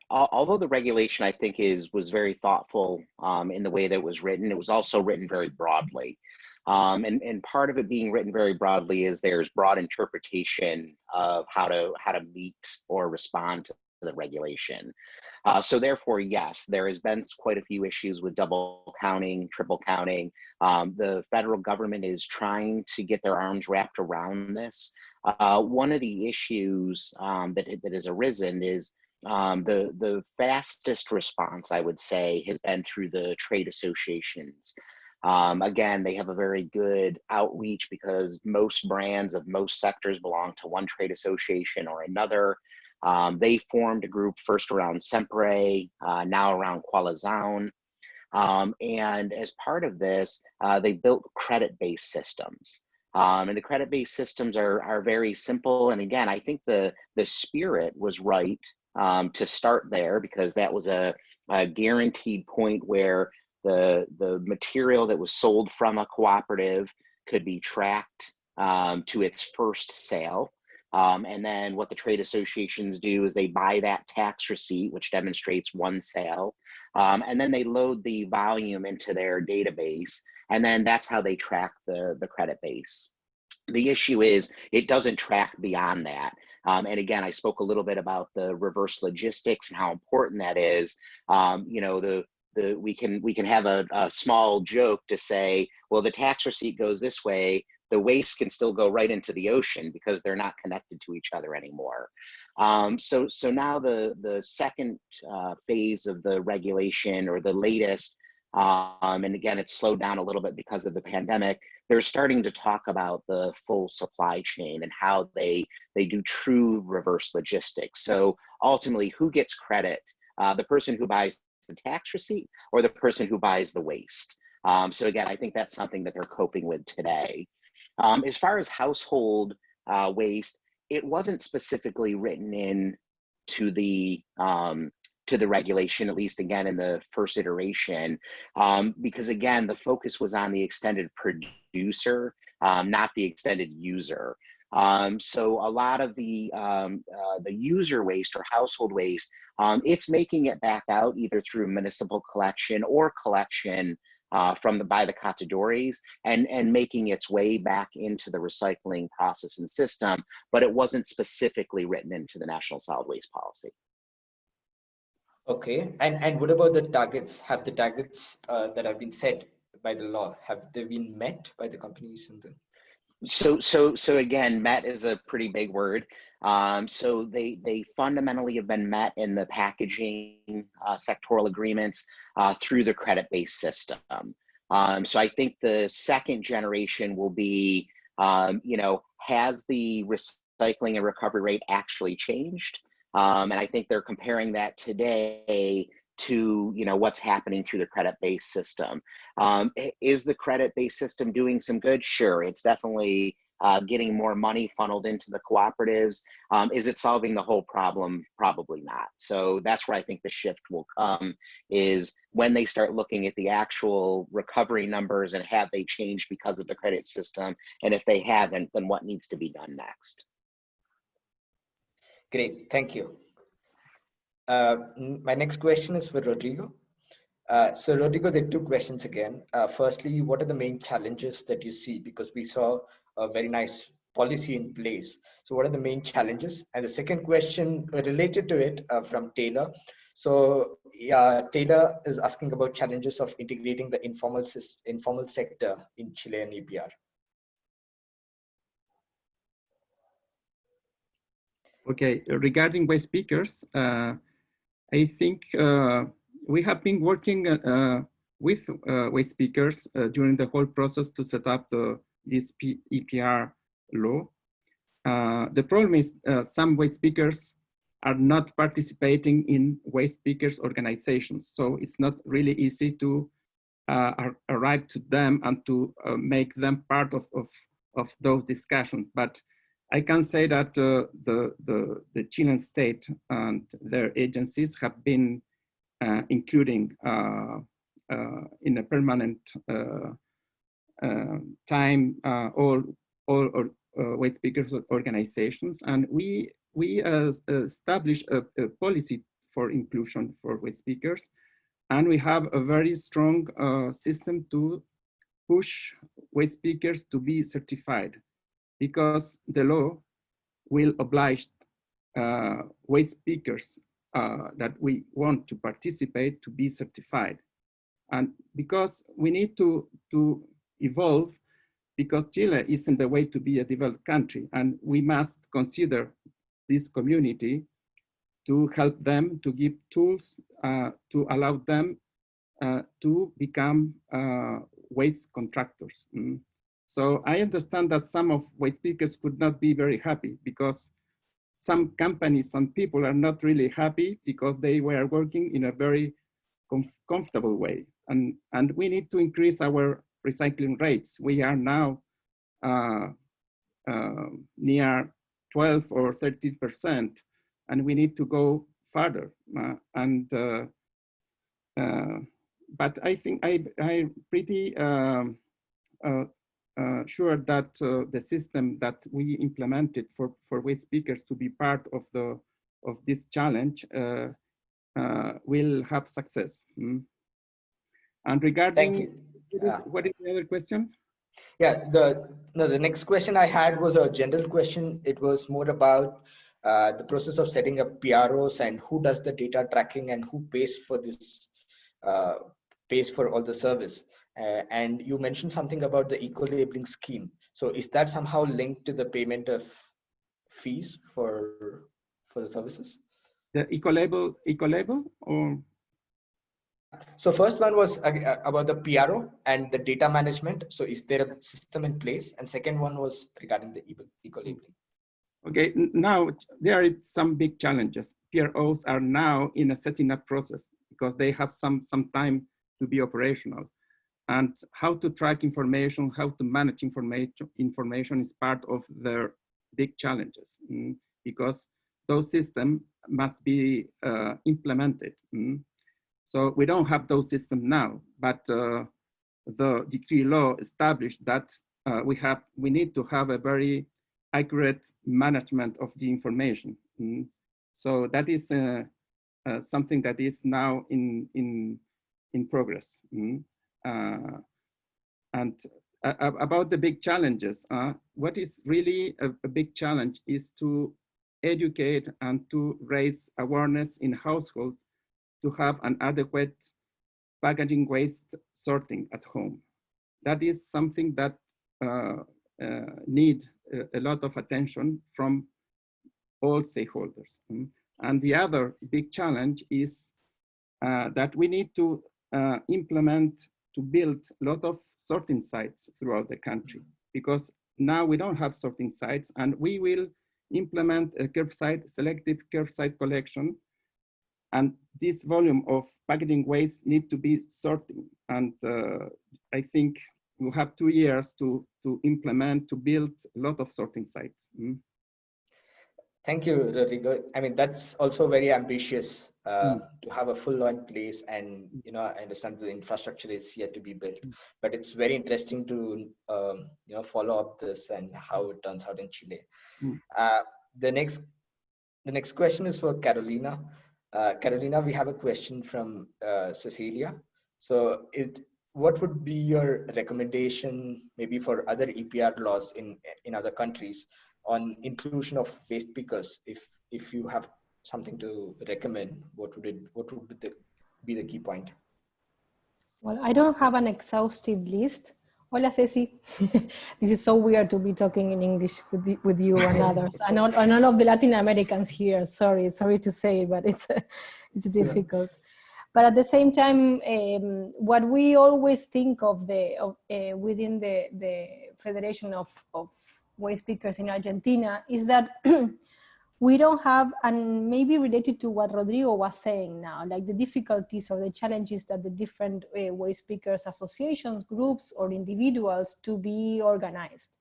although the regulation I think is was very thoughtful um, in the way that it was written, it was also written very broadly. Um, and, and part of it being written very broadly is there's broad interpretation of how to how to meet or respond to the regulation. Uh, so therefore, yes, there has been quite a few issues with double counting, triple counting. Um, the federal government is trying to get their arms wrapped around this. Uh, one of the issues um, that, that has arisen is um, the, the fastest response, I would say, has been through the trade associations. Um, again, they have a very good outreach because most brands of most sectors belong to one trade association or another. Um, they formed a group first around CEMPRE, uh, now around Coalizão. Um, and as part of this, uh, they built credit-based systems. Um, and the credit-based systems are, are very simple. And again, I think the, the spirit was right um, to start there because that was a, a guaranteed point where the, the material that was sold from a cooperative could be tracked um, to its first sale. Um, and then what the trade associations do is they buy that tax receipt, which demonstrates one sale, um, and then they load the volume into their database, and then that's how they track the, the credit base. The issue is it doesn't track beyond that. Um, and again, I spoke a little bit about the reverse logistics and how important that is. Um, you know, the the we can we can have a, a small joke to say, well, the tax receipt goes this way, the waste can still go right into the ocean because they're not connected to each other anymore. Um, so, so now the, the second uh, phase of the regulation or the latest, um, and again, it's slowed down a little bit because of the pandemic, they're starting to talk about the full supply chain and how they, they do true reverse logistics. So ultimately, who gets credit? Uh, the person who buys the tax receipt or the person who buys the waste? Um, so again, I think that's something that they're coping with today. Um, as far as household uh, waste, it wasn't specifically written in to the um, to the regulation, at least again in the first iteration, um, because again, the focus was on the extended producer, um, not the extended user. Um, so a lot of the uh, the user waste or household waste, um, it's making it back out either through municipal collection or collection uh, from the by the catadores and and making its way back into the recycling process and system, but it wasn't specifically written into the national solid waste policy. Okay, and and what about the targets? Have the targets uh, that have been set by the law have they been met by the companies and the so so so again met is a pretty big word um, so they they fundamentally have been met in the packaging uh, sectoral agreements uh, through the credit-based system. Um, so I think the second generation will be, um, you know, has the recycling and recovery rate actually changed? Um, and I think they're comparing that today to you know what's happening through the credit-based system. Um, is the credit-based system doing some good? Sure, it's definitely uh, getting more money funneled into the cooperatives. Um, is it solving the whole problem? Probably not. So that's where I think the shift will come is when they start looking at the actual recovery numbers and have they changed because of the credit system? And if they haven't, then what needs to be done next? Great, thank you. Uh, my next question is for Rodrigo. Uh, so Rodrigo, there are two questions again. Uh, firstly, what are the main challenges that you see? Because we saw a very nice policy in place. So what are the main challenges? And the second question related to it uh, from Taylor. So Taylor is asking about challenges of integrating the informal, informal sector in Chile and EPR. Okay, regarding waste pickers, uh, I think uh, we have been working uh, with uh, waste pickers uh, during the whole process to set up the this P EPR law. The problem is some waste pickers are not participating in waste pickers organizations. So it's not really easy to uh, arrive to them and to uh, make them part of, of, of those discussions. But I can say that uh, the, the, the Chilean state and their agencies have been uh, including in a permanent uh, time uh, all all or, uh, waste pickers organizations, and we we uh, established a, a, policy for inclusion for waste pickers, and we have a very strong uh, system to push waste pickers to be certified, because the law will oblige uh, waste pickers uh, that we want to participate to be certified. And because we need to, to evolve, because Chile is in the way to be a developed country, and we must consider this community to help them, to give tools uh, to allow them uh, to become uh, waste contractors. Mm. So I understand that some of waste pickers could not be very happy because some companies, some people are not really happy because they were working in a very comf comfortable way. And, and we need to increase our recycling rates. We are now uh, uh, near 12 or 13%, and we need to go further. Uh, and uh, uh, but I think I I pretty um, uh, sure that uh, the system that we implemented for, for waste pickers to be part of the of this challenge uh, uh will have success. Mm. And regarding, what is the other question? Yeah, the no, the next question I had was a general question. It was more about uh, the process of setting up PROs and who does the data tracking and who pays for this uh, pays for all the service. Uh, and you mentioned something about the eco-labeling scheme. So is that somehow linked to the payment of fees for for the services? The eco-label, eco-label, or so first one was uh, uh about the PRO and the data management. So is there a system in place? And second one was regarding the eco-labeling. Okay, now there are some big challenges. PROs are now in a setting up process because they have some, some time to be operational and how to track information, how to manage information, information is part of their big challenges mm, because those systems must be uh, implemented. Mm. So we don't have those systems now, but uh, the decree law established that uh, we have we need to have a very accurate management of the information. Mm. So that is uh, uh, something that is now in in in progress. Uh, and uh, about the big challenges, uh, what is really a, a big challenge is to educate and to raise awareness in household to have an adequate packaging waste sorting at home. That is something that uh, uh, need a, a, lot of attention from all stakeholders. Mm. And the other big challenge is uh, that we need to implement to build a lot of sorting sites throughout the country because now we don't have sorting sites and we will implement a curbside, selective curbside collection and this volume of packaging waste need to be sorted. And uh, I think we'll have two years to, to implement, to build a lot of sorting sites. Mm. Thank you, Rodrigo. I mean, that's also very ambitious uh, mm. to have a full law in place. And, you know, I understand the infrastructure is yet to be built, mm. but it's very interesting to, um, you know, follow up this and how it turns out in Chile. Mm. Uh, the next, the next question is for Carolina. Uh, Carolina, we have a question from uh, Cecilia. So it, what would be your recommendation maybe for other EPR laws in, in other countries on inclusion of waste pickers if if you have something to recommend what would it what would be the, be the key point? Well i don't have an exhaustive list. Hola ceci. This is so weird to be talking in english with, the, with you and others and all, and all of the latin americans here. Sorry sorry to say but it's it's difficult. Yeah. but at the same time um, what we always think of the of, uh, within the the federation of of waste pickers in Argentina is that we don't have, and maybe related to what Rodrigo was saying now, like the difficulties or the challenges that the different uh, pickers associations, groups, or individuals to be organized.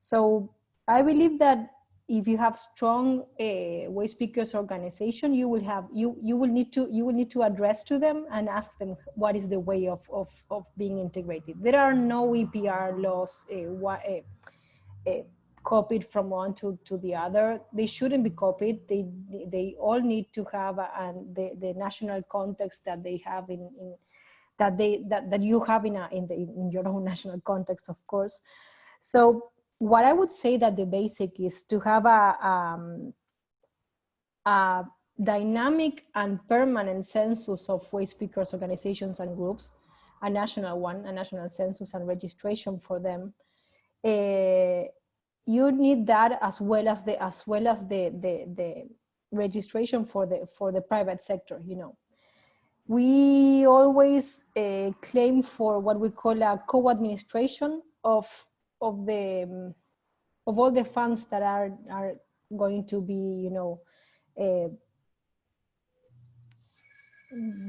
So I believe that if you have strong uh, pickers organization, you will have you you will need to you will need to address to them and ask them what is the way of of, of being integrated. There are no EPR laws. Uh, copied from one to, to the other. They shouldn't be copied. They, they all need to have a, and the, the national context that they have in, in that they that, that you have in, a, in, the, in your own national context, of course. So what I would say that the basic is to have a, um, a dynamic and permanent census of waste pickers organizations and groups, a national one, a national census and registration for them. Uh, you need that as well as the as well as the the, the registration for the for the private sector. You know, we always uh, claim for what we call a co-administration of of the um, of all the funds that are are going to be you know uh,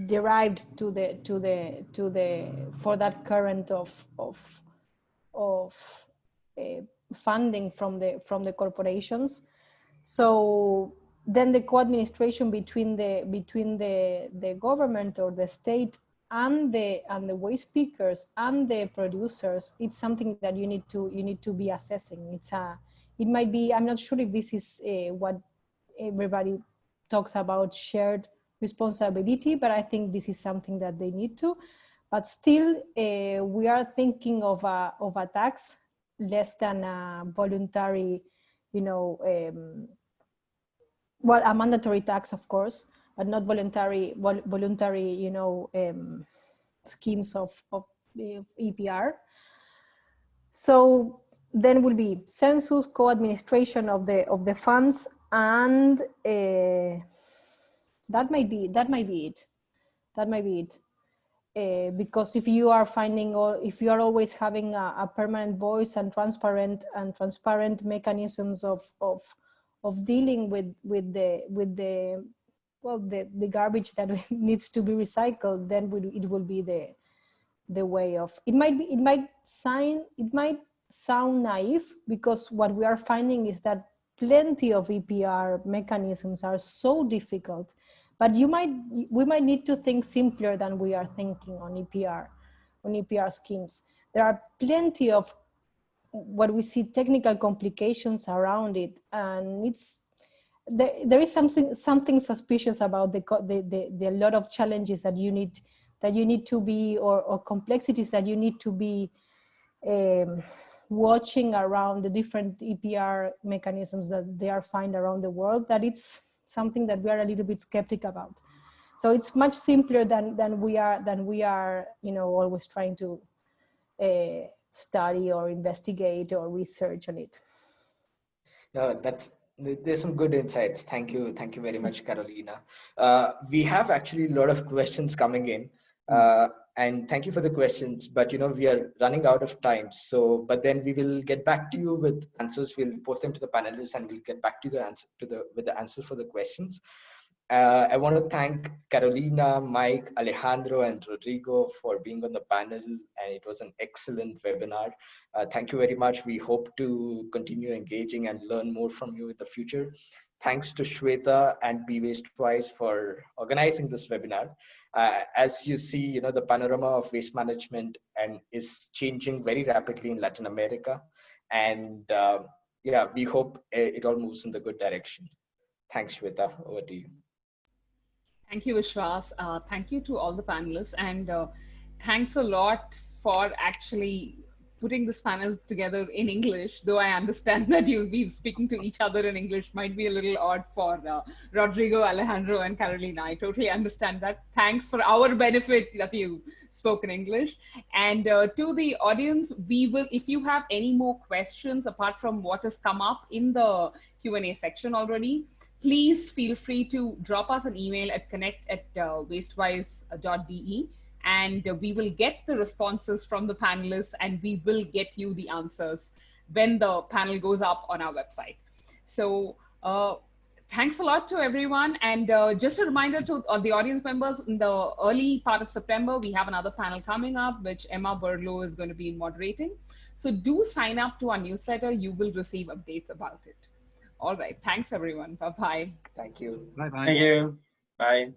derived to the to the to the for that current of of of uh, funding from the from the corporations. So then the co-administration between the between the the government or the state and the and the waste pickers and the producers it's something that you need to you need to be assessing. It's a it might be i'm not sure if this is uh, what everybody talks about shared responsibility but i think this is something that they need to. But still uh, we are thinking of a of a tax less than a voluntary you know um, well a mandatory tax of course but not voluntary voluntary you know um, schemes of, of EPR. So then will be census, co-administration of the of the funds, and uh, that might be that might be it. That might be it. Uh, because if you are finding or if you are always having a, a, permanent voice and transparent and transparent mechanisms of of of dealing with with the with the well the the garbage that needs to be recycled then it will be the the way of it might be it might sign it might sound naive because what we are finding is that plenty of EPR mechanisms are so difficult but you might we might need to think simpler than we are thinking on EPR on EPR schemes. There are plenty of what we see technical complications around it and it's there, there is something something suspicious about the, the, the, the lot of challenges that you need that you need to be or, or complexities that you need to be um, watching around the different EPR mechanisms that they are find around the world that it's something that we are a little bit skeptic about. So it's much simpler than than we are than we are you know always trying to uh, study or investigate or research on it. No, that's there's some good insights. Thank you. Thank you very much, Carolina. Uh, we have actually a lot of questions coming in. Uh, and thank you for the questions, but you know, we are running out of time. So, but then we will get back to you with answers. We'll post them to the panelists and we'll get back to the answer to the, with the answers for the questions. Uh, I want to thank Carolina, Mike, Alejandro, and Rodrigo for being on the panel, and it was an excellent webinar. Uh, thank you very much. We hope to continue engaging and learn more from you in the future. Thanks to Shweta and Be Waste Wise for organizing this webinar. Uh, as you see, you know, the panorama of waste management and is changing very rapidly in Latin America. And uh, yeah, we hope it all moves in the good direction. Thanks, Shweta. Over to you. Thank you, Vishwas. Uh, thank you to all the panelists. And uh, thanks a lot for actually putting this panel together in English, though I understand that you'll be speaking to each other in English might be a little odd for uh, Rodrigo, Alejandro, and Carolina. I totally understand that. Thanks for our benefit that you spoke in English. And uh, to the audience, we will, if you have any more questions apart from what has come up in the Q&A section already, please feel free to drop us an email at connect at uh, wastewise.de and we will get the responses from the panelists and we will get you the answers when the panel goes up on our website. So uh, thanks a lot to everyone. And uh, just a reminder to uh, the audience members, in the early part of September, we have another panel coming up, which Emma Berlow is going to be moderating. So do sign up to our newsletter. You will receive updates about it. All right. Thanks, everyone. Bye-bye. Thank you. Bye-bye. Thank you. Bye.